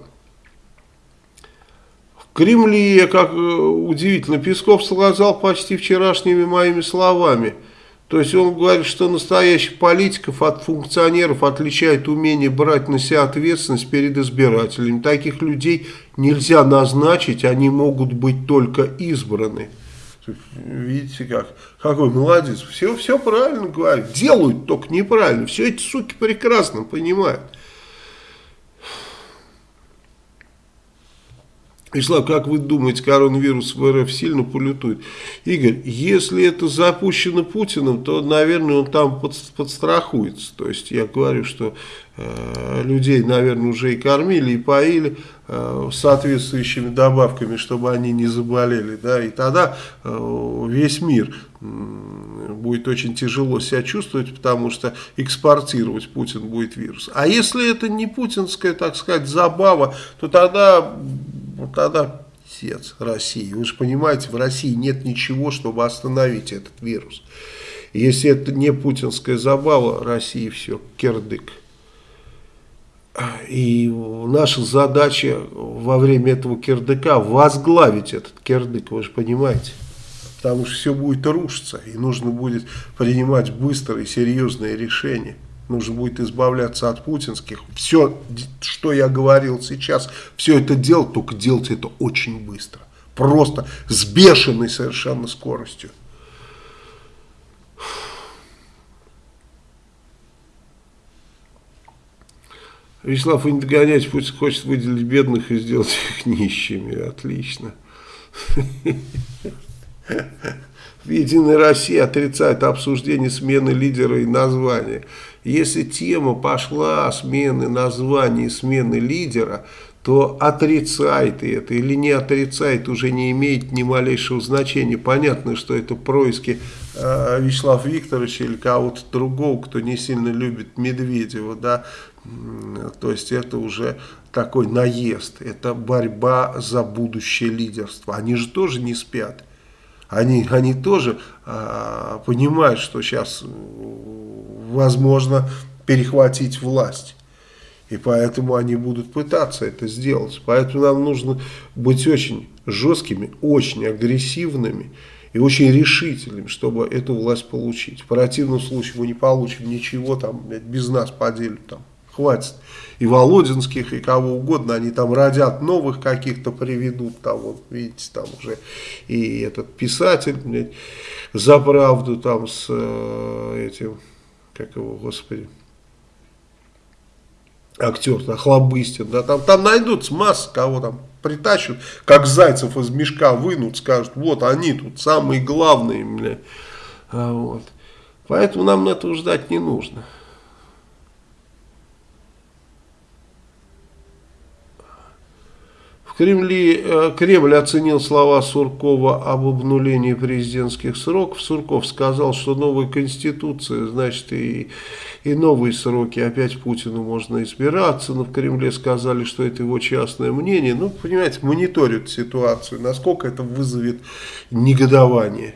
Кремле, как э, удивительно, Песков сказал почти вчерашними моими словами. То есть он говорит, что настоящих политиков от функционеров отличает умение брать на себя ответственность перед избирателями. Таких людей нельзя назначить, они могут быть только избраны. Видите как? Какой молодец. Все, все правильно говорит. Делают только неправильно. Все эти суки прекрасно понимают. Ислам, как вы думаете, коронавирус в РФ сильно полютует? Игорь, если это запущено Путиным, то, наверное, он там под, подстрахуется. То есть я говорю, что э, людей, наверное, уже и кормили, и поили э, соответствующими добавками, чтобы они не заболели. Да, и тогда э, весь мир будет очень тяжело себя чувствовать, потому что экспортировать Путин будет вирус. А если это не путинская, так сказать, забава, то тогда вот тогда отец России. Вы же понимаете, в России нет ничего, чтобы остановить этот вирус. Если это не путинская забава, России все, кирдык. И наша задача во время этого кирдыка возглавить этот кирдык, вы же понимаете. Потому что все будет рушиться, и нужно будет принимать быстрые, серьезные решения нужно будет избавляться от путинских. Все, что я говорил сейчас, все это делать, только делать это очень быстро. Просто с бешеной совершенно скоростью. Вячеслав, вы не догоняете, Путин хочет выделить бедных и сделать их нищими. Отлично. Единая Россия отрицает обсуждение смены лидера и названия. Если тема пошла смены названия смены лидера, то отрицает это или не отрицает уже не имеет ни малейшего значения. Понятно, что это происки э, Вячеслава Викторовича или кого-то другого, кто не сильно любит Медведева, да, то есть это уже такой наезд, это борьба за будущее лидерство. Они же тоже не спят. Они, они тоже э, понимают, что сейчас возможно перехватить власть. И поэтому они будут пытаться это сделать. Поэтому нам нужно быть очень жесткими, очень агрессивными и очень решительными, чтобы эту власть получить. В противном случае мы не получим ничего, там без нас поделят, там хватит. И Володинских, и кого угодно, они там родят новых каких-то приведут, там вот видите, там уже и этот писатель, блядь, за правду там с э, этим как его, господи, актер, да, Хлобыстин, да, там, там найдутся масса кого там притащат, как зайцев из мешка вынут, скажут, вот они тут самые главные, бля. А, вот. Поэтому нам этого ждать не нужно. В Кремле, э, Кремль оценил слова Суркова об обнулении президентских сроков. Сурков сказал, что новая конституция, значит, и, и новые сроки. Опять Путину можно избираться. Но в Кремле сказали, что это его частное мнение. Ну, понимаете, мониторят ситуацию. Насколько это вызовет негодование.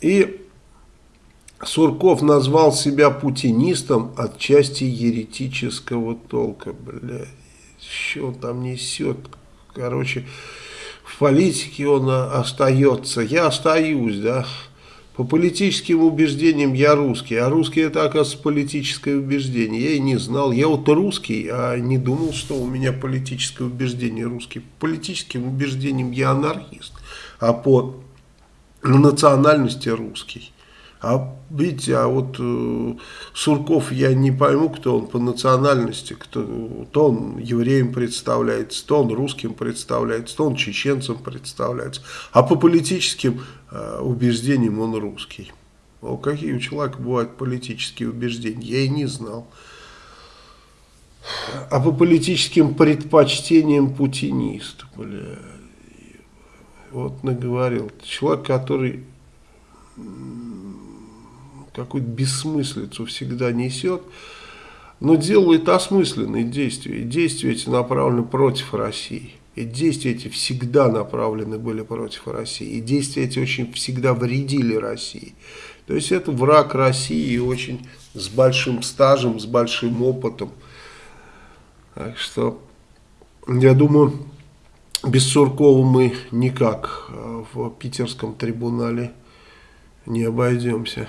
И Сурков назвал себя путинистом от части еретического толка. Бля, что он там несет? Короче, в политике он остается. Я остаюсь, да. По политическим убеждениям я русский, а русский это, оказывается, политическое убеждение. Я и не знал. Я вот русский, а не думал, что у меня политическое убеждение русский. По политическим убеждениям я анархист, а по национальности русский. А видите, а вот э, Сурков, я не пойму, кто он по национальности, кто, то он евреем представляется, то он русским представляется, то он чеченцем представляется, а по политическим э, убеждениям он русский. О, какие у человека бывают политические убеждения, я и не знал. А по политическим предпочтениям путинист, бля. Вот наговорил. Человек, который какую-то бессмыслицу всегда несет, но делает осмысленные действия. И действия эти направлены против России. И действия эти всегда направлены были против России. И действия эти очень всегда вредили России. То есть это враг России очень с большим стажем, с большим опытом. Так что, я думаю, без Суркова мы никак э, в питерском трибунале не обойдемся.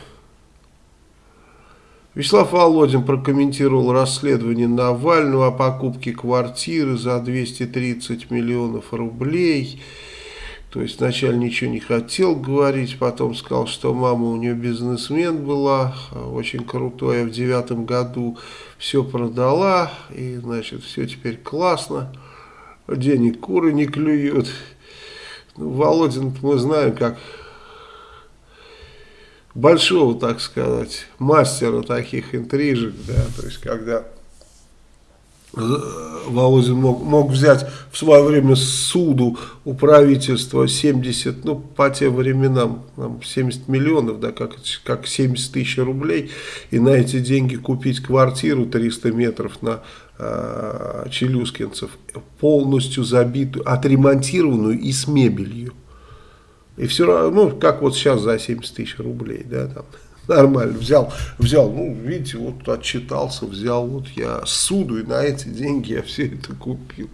Вячеслав Володин прокомментировал расследование Навального о покупке квартиры за 230 миллионов рублей. То есть вначале ничего не хотел говорить, потом сказал, что мама у нее бизнесмен была, очень крутой, а в девятом году все продала, и значит все теперь классно, денег куры не клюют. Ну, Володин мы знаем, как большого, так сказать, мастера таких интрижек, да, то есть когда Володин мог, мог взять в свое время суду у правительства 70, ну, по тем временам, 70 миллионов, да, как, как 70 тысяч рублей, и на эти деньги купить квартиру 300 метров на э, Челюскинцев, полностью забитую, отремонтированную и с мебелью. И все равно, ну, как вот сейчас за 70 тысяч рублей, да, там, нормально, взял, взял, ну, видите, вот отчитался, взял, вот я суду, и на эти деньги я все это купил.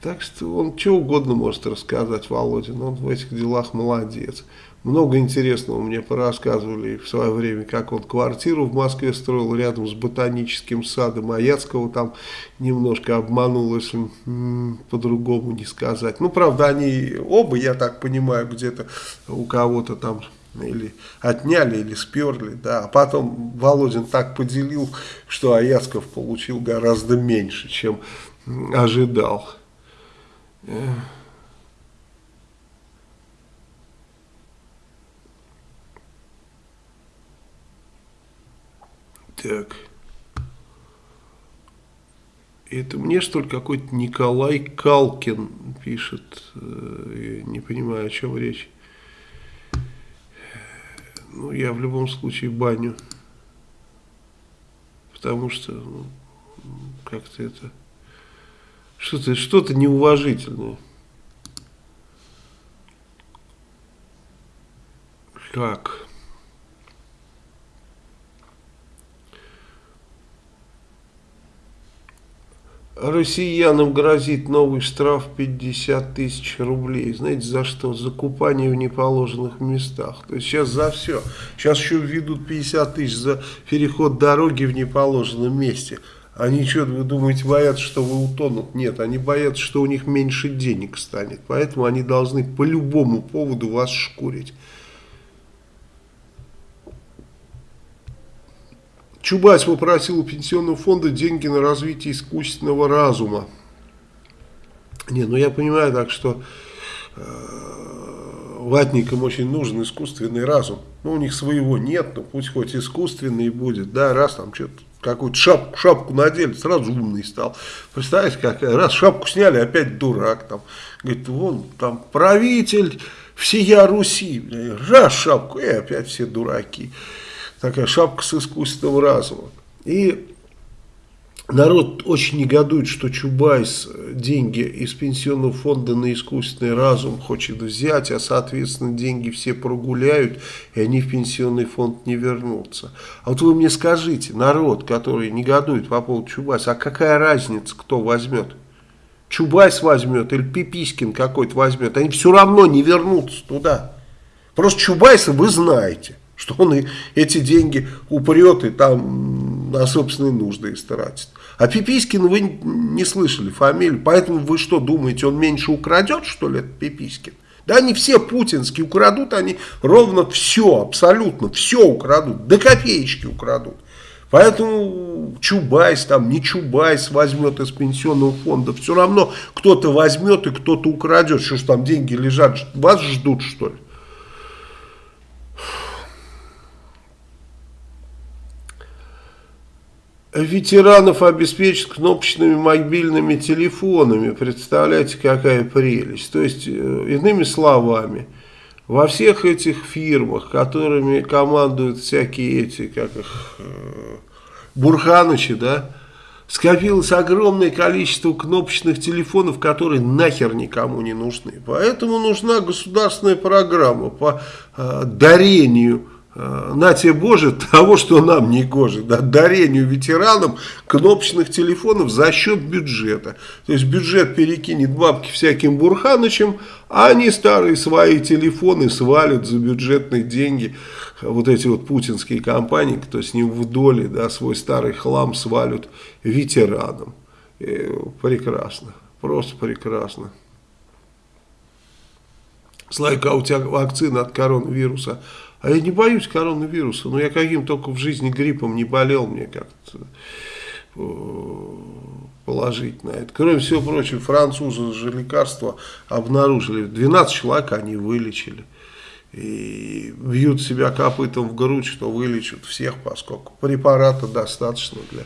Так что он что угодно может рассказать, Володин, он в этих делах молодец. Много интересного мне порассказывали в свое время, как он квартиру в Москве строил рядом с ботаническим садом, а Яцкого там немножко обманул, если по-другому не сказать. Ну, правда, они оба, я так понимаю, где-то у кого-то там или отняли, или сперли, да, а потом Володин так поделил, что Аяцков получил гораздо меньше, чем ожидал. Так. Это мне, что ли, какой-то Николай Калкин пишет. Э, я не понимаю, о чем речь. Ну, я в любом случае баню. Потому что ну, как-то это... Что-то что, -то, неуважительное. Как? Россиянам грозит новый штраф 50 тысяч рублей. Знаете, за что? За купание в неположенных местах. То есть сейчас за все. Сейчас еще введут 50 тысяч за переход дороги в неположенном месте. Они что, вы думаете, боятся, что вы утонут? Нет, они боятся, что у них меньше денег станет. Поэтому они должны по любому поводу вас шкурить. Чубайс попросил у пенсионного фонда деньги на развитие искусственного разума. Не, ну я понимаю так, что э, ватникам очень нужен искусственный разум. Ну, у них своего нет, но пусть хоть искусственный будет. Да, раз там что-то какую-то шапку, шапку надели, сразу умный стал. Представляете, как раз шапку сняли, опять дурак. Там. Говорит, вон там правитель всея Руси. Раз шапку, и опять все дураки такая шапка с искусственного разума. И народ очень негодует, что Чубайс деньги из пенсионного фонда на искусственный разум хочет взять, а соответственно деньги все прогуляют, и они в пенсионный фонд не вернутся. А вот вы мне скажите, народ, который негодует по поводу Чубайса, а какая разница, кто возьмет? Чубайс возьмет или Пипискин какой-то возьмет, они все равно не вернутся туда. Просто Чубайса вы знаете что он и эти деньги упрет и там на собственные нужды истратит. А Пипискин вы не слышали фамилию, поэтому вы что думаете, он меньше украдет, что ли, этот Пипискин? Да они все путинские, украдут они ровно все, абсолютно все украдут, до копеечки украдут. Поэтому Чубайс, там не Чубайс возьмет из пенсионного фонда, все равно кто-то возьмет и кто-то украдет, что ж там деньги лежат, вас ждут что ли? Ветеранов обеспечат кнопочными мобильными телефонами. Представляете, какая прелесть. То есть, э, иными словами, во всех этих фирмах, которыми командуют всякие эти, как их, э, Бурханычи, да, скопилось огромное количество кнопочных телефонов, которые нахер никому не нужны. Поэтому нужна государственная программа по э, дарению на тебе Боже того, что нам не гоже, да, дарению ветеранам кнопочных телефонов за счет бюджета. То есть бюджет перекинет бабки всяким Бурханычем, а они старые свои телефоны свалят за бюджетные деньги. Вот эти вот путинские компании, кто с ним в доле, да, свой старый хлам свалят ветеранам. И э, прекрасно, просто прекрасно. Слайка, а у тебя вакцина от коронавируса а я не боюсь коронавируса, но я каким только в жизни гриппом не болел, мне как-то э, положить на это. Кроме всего прочего, французы же лекарства обнаружили. 12 человек они вылечили. И бьют себя копытом в грудь, что вылечат всех, поскольку препарата достаточно для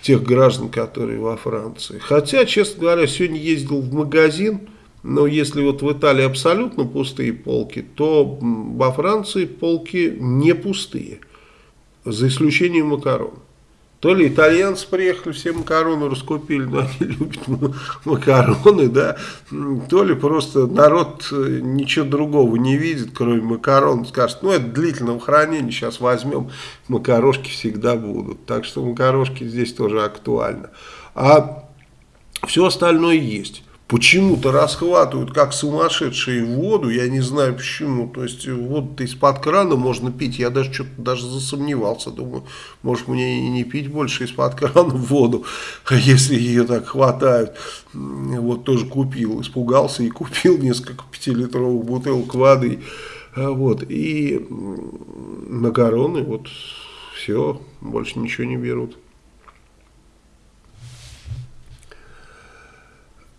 тех граждан, которые во Франции. Хотя, честно говоря, сегодня ездил в магазин, но если вот в Италии абсолютно пустые полки, то во Франции полки не пустые, за исключением макарон. То ли итальянцы приехали, все макароны раскупили, но они любят макароны, да, то ли просто народ э, ничего другого не видит, кроме макарон, скажет, ну это длительного хранения, сейчас возьмем, макарошки всегда будут. Так что макарошки здесь тоже актуально. А все остальное есть почему-то расхватывают как сумасшедшие воду, я не знаю почему, то есть вот из-под крана можно пить, я даже что-то даже засомневался, думаю, может мне и не пить больше из-под крана воду, если ее так хватают, вот тоже купил, испугался и купил несколько пятилитровых бутылок воды, вот, и макароны, вот, все, больше ничего не берут.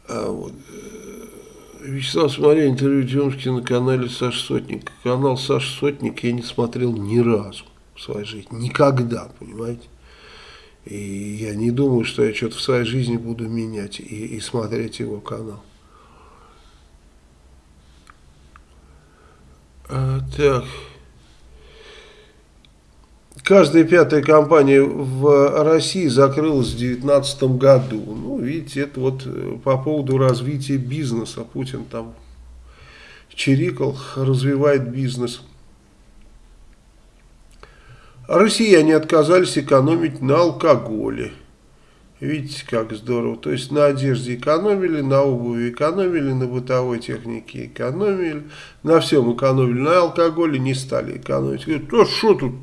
А вот. Э, Вячеслав смотрел интервью Демский на канале Саш Сотник. Канал Саш Сотник я не смотрел ни разу в своей жизни. Никогда, понимаете? И я не думаю, что я что-то в своей жизни буду менять и, и смотреть его канал. А, так. Каждая пятая компания в России закрылась в 2019 году. Ну, видите, это вот э, по поводу развития бизнеса. Путин там чирикал, развивает бизнес. Россияне отказались экономить на алкоголе. Видите, как здорово. То есть на одежде экономили, на обуви экономили, на бытовой технике экономили, на всем экономили, на алкоголе не стали экономить. Говорят, а что тут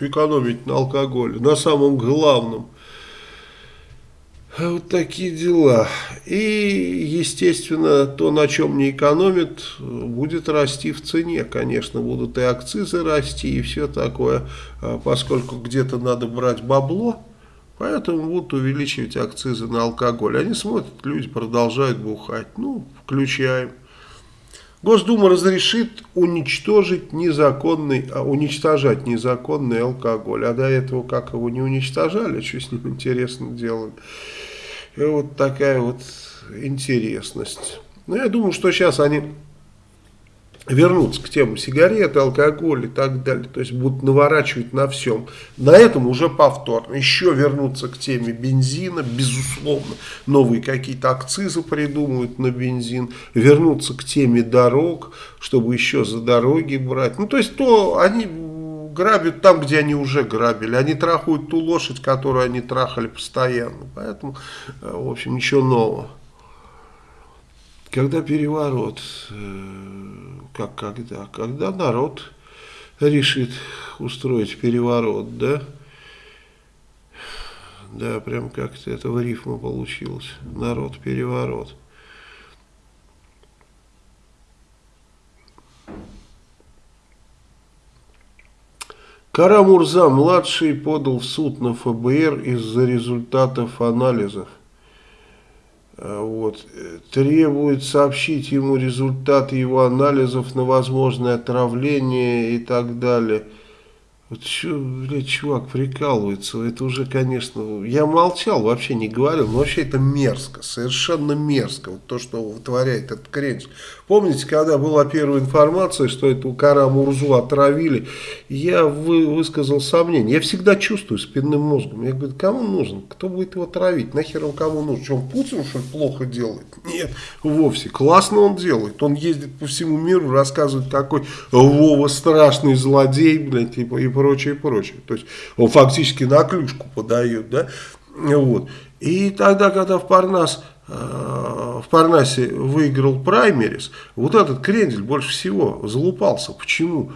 экономить на алкоголе, на самом главном. Вот такие дела. И, естественно, то, на чем не экономит, будет расти в цене. Конечно, будут и акцизы расти, и все такое, а поскольку где-то надо брать бабло, поэтому будут увеличивать акцизы на алкоголь. Они смотрят, люди продолжают бухать. Ну, включаем. Госдума разрешит уничтожить незаконный, а уничтожать незаконный алкоголь. А до этого как его не уничтожали, что с ним интересно делали. И вот такая вот интересность. Но я думаю, что сейчас они вернуться к тему сигареты, алкоголь и так далее. То есть будут наворачивать на всем. На этом уже повторно. Еще вернуться к теме бензина, безусловно. Новые какие-то акцизы придумывают на бензин. Вернуться к теме дорог, чтобы еще за дороги брать. Ну, то есть то они грабят там, где они уже грабили. Они трахают ту лошадь, которую они трахали постоянно. Поэтому, э, в общем, ничего нового. Когда переворот, э, как когда? Когда народ решит устроить переворот, да? Да, прям как-то это в рифму получилось. Народ-переворот. Карамурза-младший подал в суд на ФБР из-за результатов анализов. А, вот. Требует сообщить ему результаты его анализов на возможное отравление и так далее. Что, блядь, чувак прикалывается, это уже, конечно, я молчал, вообще не говорил, но вообще это мерзко, совершенно мерзко, вот то, что вытворяет этот крендель. Помните, когда была первая информация, что эту Кара Мурзу отравили, я вы, высказал сомнение. Я всегда чувствую спинным мозгом. Я говорю, кому нужен? Кто будет его травить? Нахер он кому нужен? Что, он Путин, что ли, плохо делает? Нет, вовсе. Классно он делает. Он ездит по всему миру, рассказывает, какой Вова страшный злодей, блядь, типа, и прочее, прочее. То есть, он фактически на клюшку подает, да? Вот. И тогда, когда в Парнас Э, в Парнасе выиграл праймерис, вот этот крендель больше всего залупался. Почему?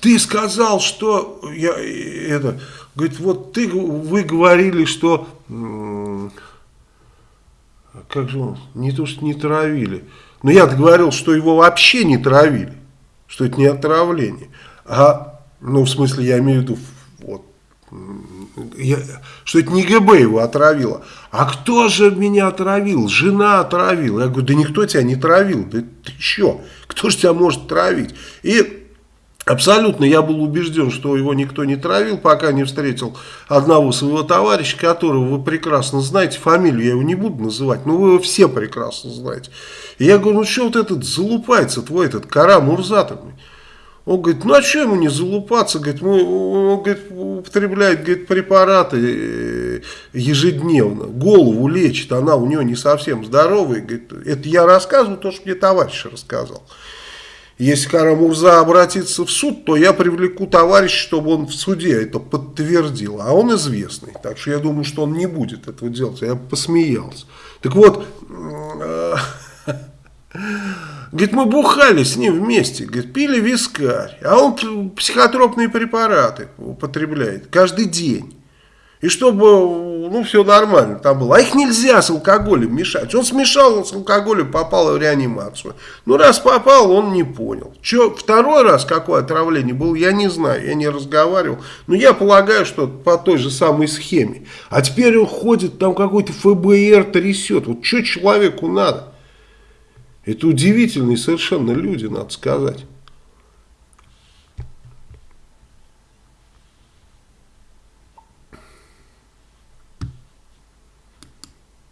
Ты сказал, что я это, говорит, вот ты, вы говорили, что как же он, не то, что не травили, но я говорил, что его вообще не травили, что это не отравление. А, ну, в смысле, я имею в виду, вот, я, что это не ГБ его отравило. А кто же меня отравил? Жена отравила. Я говорю, да никто тебя не травил. Да ты что? Кто же тебя может травить? И Абсолютно я был убежден, что его никто не травил, пока не встретил одного своего товарища, которого вы прекрасно знаете, фамилию я его не буду называть, но вы его все прекрасно знаете. И я говорю, ну что вот этот залупается твой, этот Кара Мурзатовый? Он говорит, ну а что ему не залупаться? Говорит, мы, он говорит, употребляет говорит, препараты э, ежедневно, голову лечит, она у него не совсем здоровая. Говорит, это я рассказываю то, что мне товарищ рассказал. Если Карамурза обратится в суд, то я привлеку товарища, чтобы он в суде это подтвердил. А он известный, так что я думаю, что он не будет этого делать. Я посмеялся. Так вот, э, Говорит, мы бухали с ним вместе, говорит, пили вискарь, а он психотропные препараты употребляет каждый день. И чтобы, ну, все нормально там было. А их нельзя с алкоголем мешать. Он смешал он с алкоголем, попал в реанимацию. Ну, раз попал, он не понял. Че, второй раз какое отравление было, я не знаю, я не разговаривал. Но я полагаю, что по той же самой схеме. А теперь он ходит, там какой-то ФБР трясет. Вот что человеку надо? Это удивительные совершенно люди, надо сказать.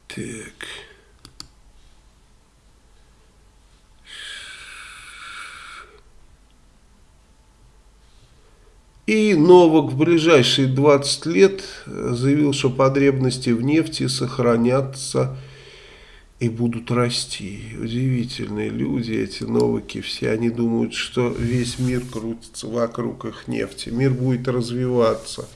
Так. И Новак в ближайшие 20 лет заявил, что потребности в нефти сохранятся и будут расти. Удивительные люди, эти новыки все, они думают, что весь мир крутится вокруг их нефти, мир будет развиваться.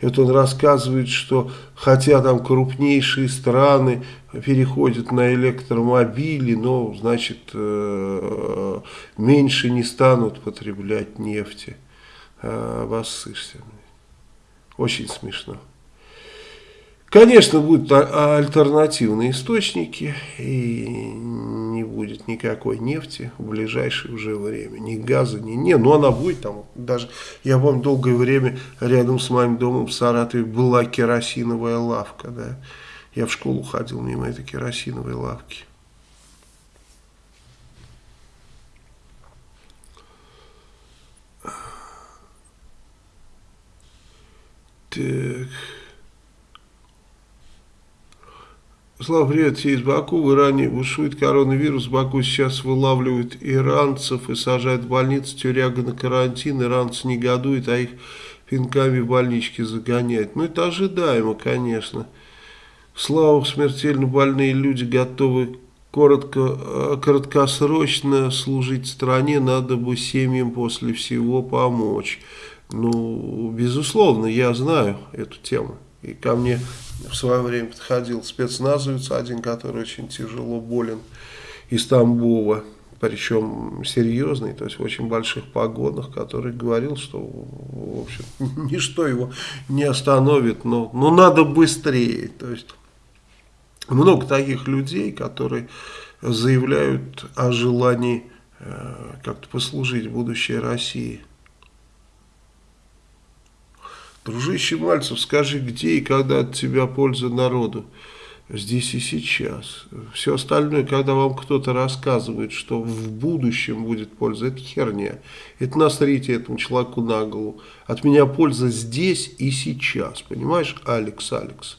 И вот он рассказывает, что хотя там крупнейшие страны переходят на электромобили, но, значит, э, меньше не станут потреблять нефти. Обоссышься. Очень смешно. Конечно, будут альтернативные источники, и не будет никакой нефти в ближайшее уже время. Ни газа, ни... Не, ну она будет там. Даже, я помню, долгое время рядом с моим домом в Саратове была керосиновая лавка. Да. Я в школу ходил мимо этой керосиновой лавки. Так... Слава, привет, все из Баку. В Иране бушует коронавирус. В Баку сейчас вылавливают иранцев и сажают в больницу тюряга на карантин. Иранцы негодуют, а их пинками в больнички загоняют. Ну, это ожидаемо, конечно. Слава, смертельно больные люди готовы коротко, э, краткосрочно служить стране. Надо бы семьям после всего помочь. Ну, безусловно, я знаю эту тему. И ко мне в свое время подходил спецназовец один, который очень тяжело болен из Тамбова, причем серьезный, то есть в очень больших погонах, который говорил, что в общем, ничто его не остановит, но, но надо быстрее. То есть много таких людей, которые заявляют о желании э, как-то послужить будущей России. Дружище Мальцев, скажи, где и когда от тебя польза народу? Здесь и сейчас. Все остальное, когда вам кто-то рассказывает, что в будущем будет польза, это херня. Это насрите этому человеку на голову. От меня польза здесь и сейчас. Понимаешь, Алекс, Алекс?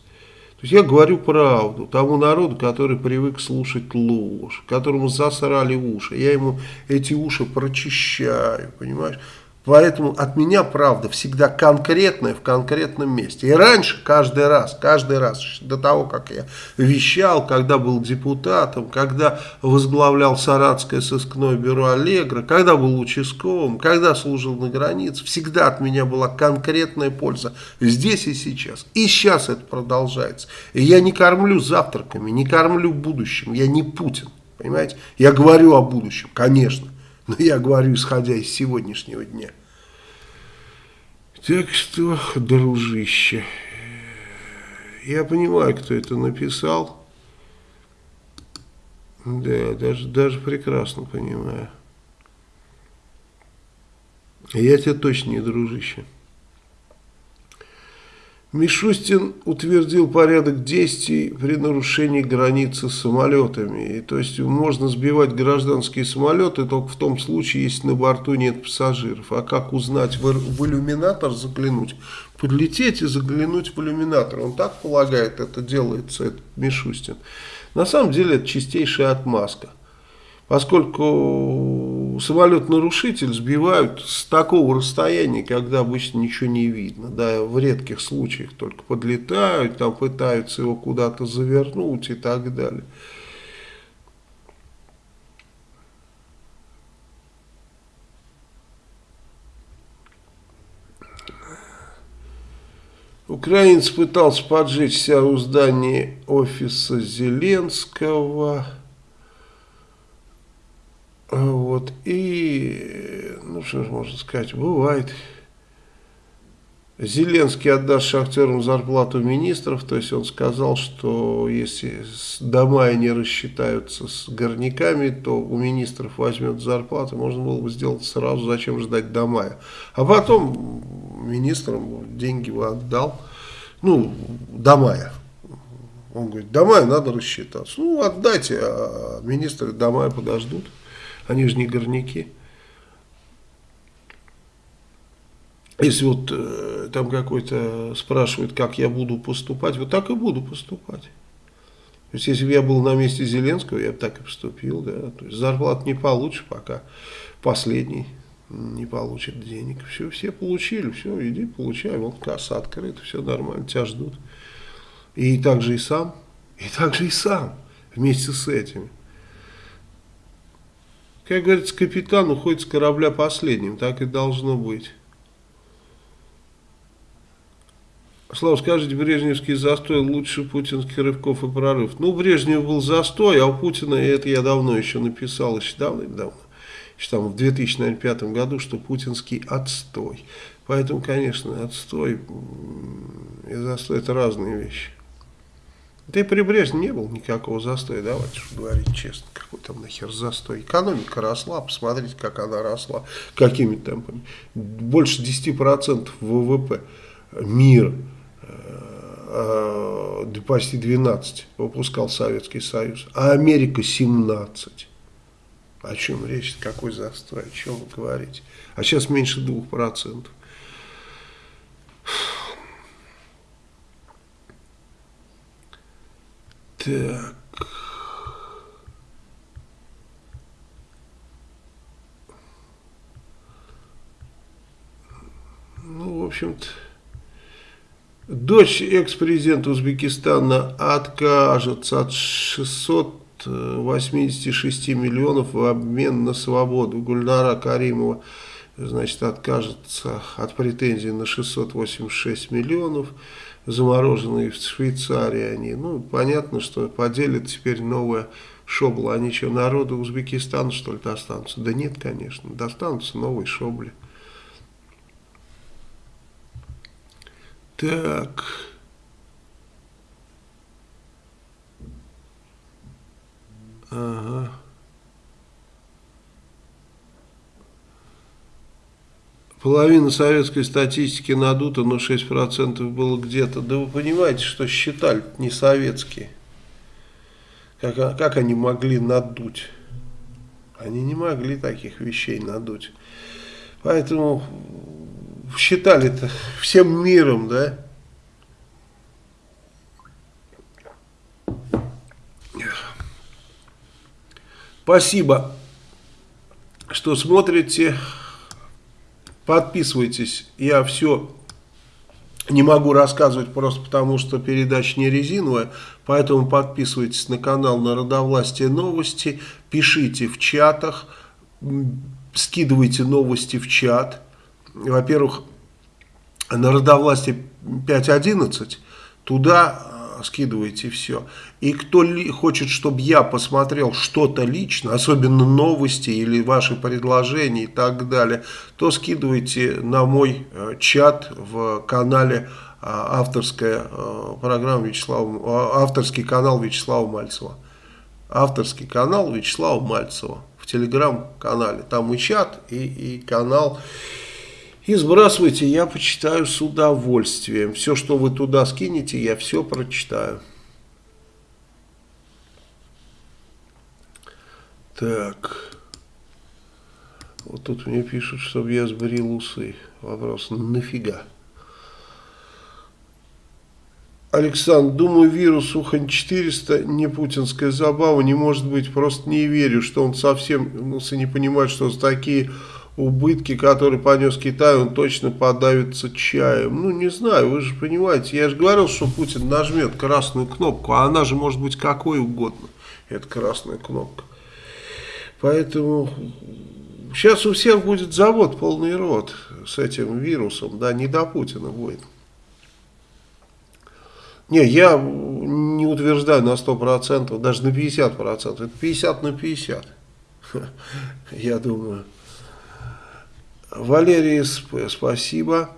То есть я говорю правду тому народу, который привык слушать ложь, которому засрали уши. Я ему эти уши прочищаю, понимаешь? Поэтому от меня правда всегда конкретная в конкретном месте. И раньше, каждый раз, каждый раз, до того, как я вещал, когда был депутатом, когда возглавлял Саратское сыскное бюро Аллегра, когда был участковым, когда служил на границе, всегда от меня была конкретная польза здесь и сейчас. И сейчас это продолжается. И я не кормлю завтраками, не кормлю будущим, я не Путин, понимаете? Я говорю о будущем, конечно. Но я говорю, исходя из сегодняшнего дня. Так что, дружище, я понимаю, кто это написал. Да, даже, даже прекрасно понимаю. Я тебя точно не дружище. Мишустин утвердил порядок действий при нарушении границы самолетами. И, то есть можно сбивать гражданские самолеты только в том случае, если на борту нет пассажиров. А как узнать, в, в иллюминатор заглянуть? Подлететь и заглянуть в иллюминатор. Он так полагает, это делается, этот Мишустин. На самом деле это чистейшая отмазка поскольку самолет-нарушитель сбивают с такого расстояния, когда обычно ничего не видно. Да, в редких случаях только подлетают, там пытаются его куда-то завернуть и так далее. Украинец пытался поджечь себя у здания офиса Зеленского. Вот, и, ну, что же можно сказать, бывает. Зеленский отдаст шахтерам зарплату министров, то есть он сказал, что если дома не рассчитаются с горняками, то у министров возьмет зарплату, можно было бы сделать сразу, зачем ждать до мая. А потом министрам деньги бы отдал, ну, до мая. Он говорит, до мая надо рассчитаться. Ну, отдайте, а министры до мая подождут. Они же не горняки. Если вот э, там какой-то спрашивает, как я буду поступать, вот так и буду поступать. То есть, если бы я был на месте Зеленского, я бы так и поступил. Да? То есть, зарплату не получишь, пока последний не получит денег. Все, все получили, все, иди получай, вот касса открыта, все нормально, тебя ждут. И также и сам, и также и сам, вместе с этими. Как говорится, капитан уходит с корабля последним, так и должно быть. Слава, скажите, Брежневский застой лучше путинских рывков и прорыв. Ну, Брежнев был застой, а у Путина, и это я давно еще написал, еще давно-давно, еще там в 2005 году, что путинский отстой. Поэтому, конечно, отстой и застой это разные вещи. Да и при Брежневе не было никакого застоя, давайте уж говорить честно, какой там нахер застой. Экономика росла, посмотрите, как она росла, какими темпами. Больше 10% ВВП мира, э, э, почти 12 выпускал Советский Союз, а Америка 17. О чем речь, какой застой, о чем вы говорите? А сейчас меньше 2%. Так. Ну, в общем-то, дочь экс-президента Узбекистана откажется от 686 миллионов в обмен на свободу. Гульнара Каримова, значит, откажется от претензий на 686 миллионов замороженные в Швейцарии они. Ну, понятно, что поделят теперь новая шобла. Они что, народу Узбекистана, что ли, достанутся? Да нет, конечно, достанутся новые шобли. Так... Ага. Половина советской статистики надута, но 6% было где-то. Да вы понимаете, что считали не советские. Как, как они могли надуть? Они не могли таких вещей надуть. Поэтому считали-то всем миром, да? Спасибо, что смотрите. Подписывайтесь. Я все не могу рассказывать просто потому, что передача не резиновая. Поэтому подписывайтесь на канал Народовластие новости. Пишите в чатах. Скидывайте новости в чат. Во-первых, Народовластие 5.11. Туда скидывайте все. И кто ли, хочет, чтобы я посмотрел что-то лично, особенно новости или ваши предложения и так далее, то скидывайте на мой э, чат в канале э, авторская э, программа Вячеслава, авторский канал Вячеслава Мальцева. Авторский канал Вячеслава Мальцева в телеграм-канале. Там и чат, и, и канал. И сбрасывайте, я почитаю с удовольствием. Все, что вы туда скинете, я все прочитаю. Так. Вот тут мне пишут, чтобы я сбрил усы. Вопрос, нафига? Александр, думаю, вирус Ухань 400 не путинская забава, не может быть, просто не верю, что он совсем, ну, не понимает, что такие убытки, которые понес Китай, он точно подавится чаем. Ну, не знаю, вы же понимаете, я же говорил, что Путин нажмет красную кнопку, а она же может быть какой угодно, эта красная кнопка. Поэтому сейчас у всех будет завод полный рот с этим вирусом, да, не до Путина будет. Не, я не утверждаю на 100%, даже на 50%, это 50 на 50, я думаю. Валерий СП, спасибо.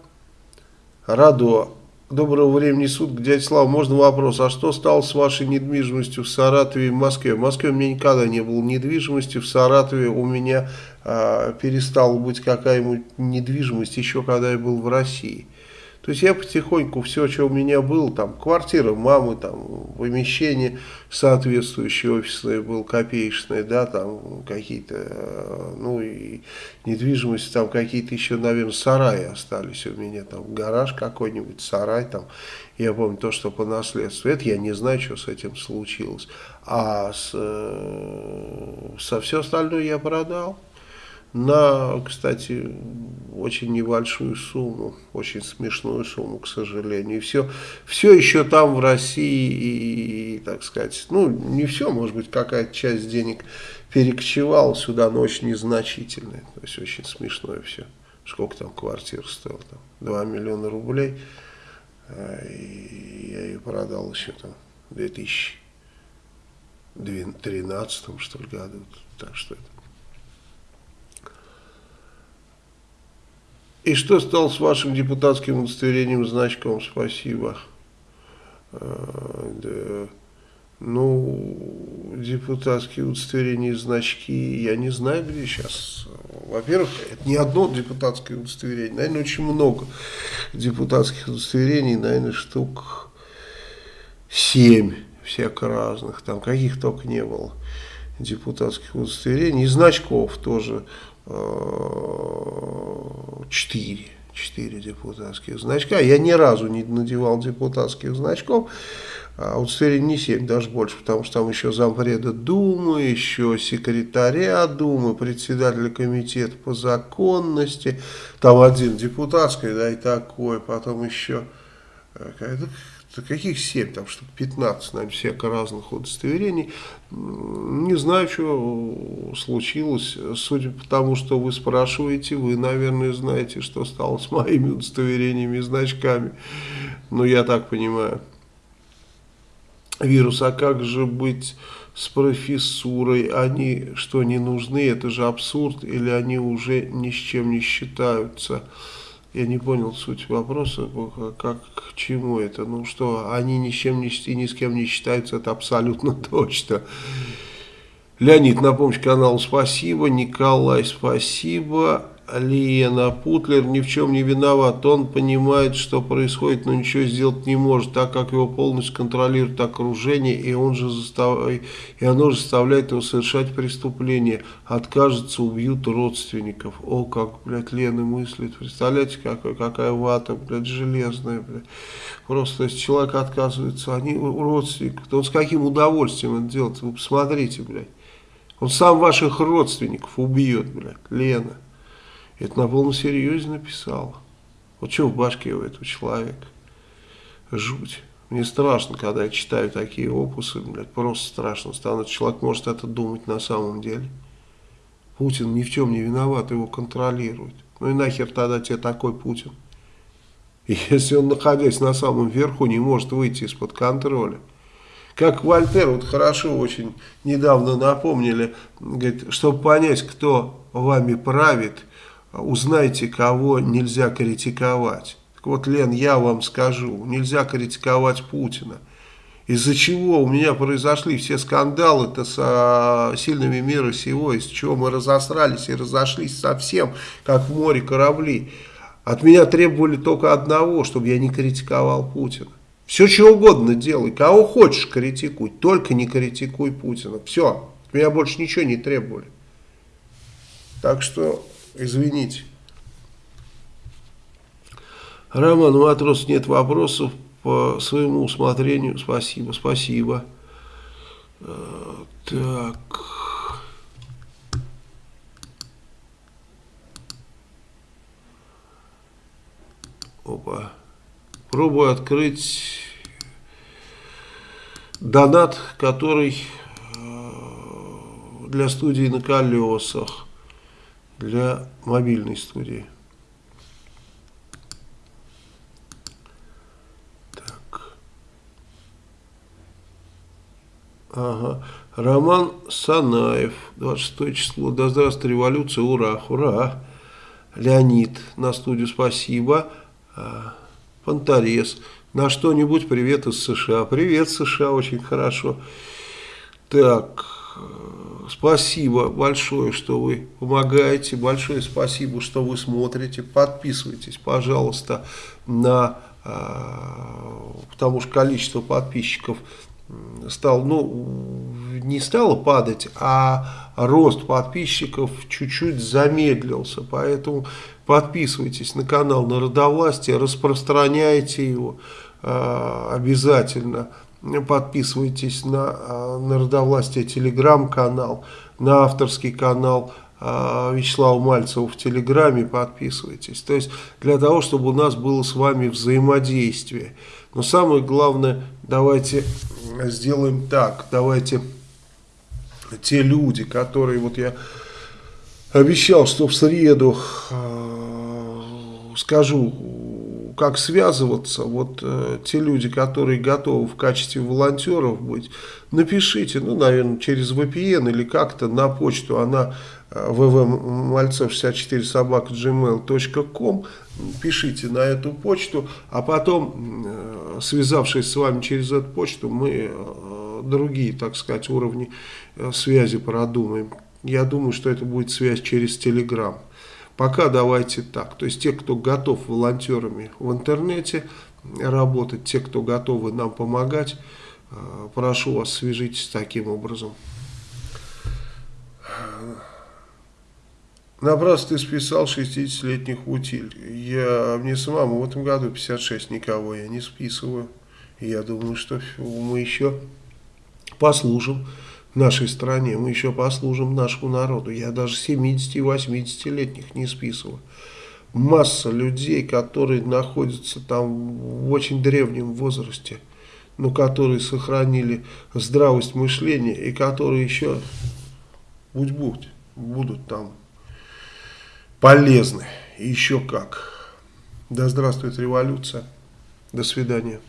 Радо, доброго времени суток. Дядя Слава, можно вопрос? А что стало с вашей недвижимостью в Саратове и в Москве? В Москве у меня никогда не было недвижимости. В Саратове у меня а, перестала быть какая-нибудь недвижимость еще когда я был в России. То есть я потихоньку все, что у меня было, там квартира мамы, там помещение соответствующее офисное было, копеечное, да, там какие-то, э, ну и недвижимость, там какие-то еще, наверное, сараи остались у меня, там гараж какой-нибудь, сарай там, я помню то, что по наследству, это я не знаю, что с этим случилось, а с, э, со все остальное я продал на, кстати, очень небольшую сумму, очень смешную сумму, к сожалению. И все, все еще там в России, и, и, так сказать, ну, не все, может быть, какая-то часть денег перекочевала сюда, но очень незначительная. То есть, очень смешное все. Сколько там квартир стоил? Там, 2 миллиона рублей. А, и я ее продал еще там в 2013 что ли, году. Так что это И что стало с вашим депутатским удостоверением, значком? Спасибо. А, да. Ну, депутатские удостоверения и значки, я не знаю, где сейчас. Во-первых, это не одно депутатское удостоверение, наверное, очень много депутатских удостоверений, наверное, штук семь всяко разных, там каких только не было депутатских удостоверений, и значков тоже четыре. Четыре депутатских значка. Я ни разу не надевал депутатских значков. А удостоверение не 7, даже больше, потому что там еще зампреда Думы, еще секретаря Думы, председателя комитета по законности, там один депутатский, да, и такой, потом еще э, да каких 7, там штук 15, наверное, всяко разных удостоверений. Не знаю, что случилось. Судя по тому, что вы спрашиваете, вы, наверное, знаете, что стало с моими удостоверениями и значками. Ну, я так понимаю. Вирус, а как же быть с профессурой? Они что, не нужны? Это же абсурд. Или они уже ни с чем не считаются? Я не понял суть вопроса, как к чему это. Ну что, они ни с чем ни, и ни с кем не считаются, это абсолютно точно. Леонид, на помощь каналу спасибо. Николай, спасибо. Лена, Путлер ни в чем не виноват. Он понимает, что происходит, но ничего сделать не может, так как его полностью контролирует окружение, и, он же застав... и оно же заставляет его совершать преступление. Откажется, убьют родственников. О, как, блядь, Лена мыслит. Представляете, какая, какая вата, блядь, железная, блядь. Просто, если человек отказывается, они родственников, то он с каким удовольствием это делает? Вы посмотрите, блядь. Он сам ваших родственников убьет, блядь, Лена. Это на полном серьезе написал. Вот что в башке у этого человека? Жуть. Мне страшно, когда я читаю такие опусы, блядь, просто страшно становится. Человек может это думать на самом деле. Путин ни в чем не виноват, его контролирует. Ну и нахер тогда тебе такой Путин? Если он, находясь на самом верху, не может выйти из-под контроля. Как Вольтер, вот хорошо очень недавно напомнили, говорит, чтобы понять, кто вами правит, узнайте, кого нельзя критиковать. Так вот, Лен, я вам скажу, нельзя критиковать Путина. Из-за чего у меня произошли все скандалы-то с сильными мира сего, из чего мы разосрались и разошлись совсем, как в море корабли. От меня требовали только одного, чтобы я не критиковал Путина. Все, что угодно делай, кого хочешь критикуй, только не критикуй Путина. Все, от меня больше ничего не требовали. Так что Извините. Роман Матрос, нет вопросов по своему усмотрению. Спасибо, спасибо. Э, так. Опа. Пробую открыть донат, который э, для студии на колесах для мобильной студии. Так. Ага. Роман Санаев, 26 число. Да здравствует революция, ура, ура. Леонид, на студию спасибо. А, Фонтарес, на что-нибудь привет из США. Привет, США, очень хорошо. Так, спасибо большое, что вы помогаете, большое спасибо, что вы смотрите, подписывайтесь, пожалуйста, на, а, потому что количество подписчиков стал, ну, не стало падать, а рост подписчиков чуть-чуть замедлился, поэтому подписывайтесь на канал Народовластия, распространяйте его э, обязательно, подписывайтесь на а, Народовластие телеграм-канал, на авторский канал а, Вячеслава Мальцева в Телеграме, подписывайтесь. То есть для того, чтобы у нас было с вами взаимодействие. Но самое главное, давайте сделаем так, давайте те люди, которые, вот я обещал, что в среду э, скажу как связываться, вот э, те люди, которые готовы в качестве волонтеров быть, напишите, ну, наверное, через VPN или как-то на почту, она э, vvmalцев64 собака gmail.com, пишите на эту почту, а потом, э, связавшись с вами через эту почту, мы э, другие, так сказать, уровни э, связи продумаем. Я думаю, что это будет связь через Telegram. Пока давайте так. То есть те, кто готов волонтерами в интернете работать, те, кто готовы нам помогать, э, прошу вас, свяжитесь таким образом. Напрасно ты списал 60-летних утиль. Я, мне самому в этом году 56, никого я не списываю. Я думаю, что мы еще послужим нашей стране, мы еще послужим нашему народу. Я даже 70 и 80-летних не списываю. Масса людей, которые находятся там в очень древнем возрасте, но которые сохранили здравость мышления и которые еще, будь-будь, будут там полезны. Еще как. Да здравствует революция. До свидания.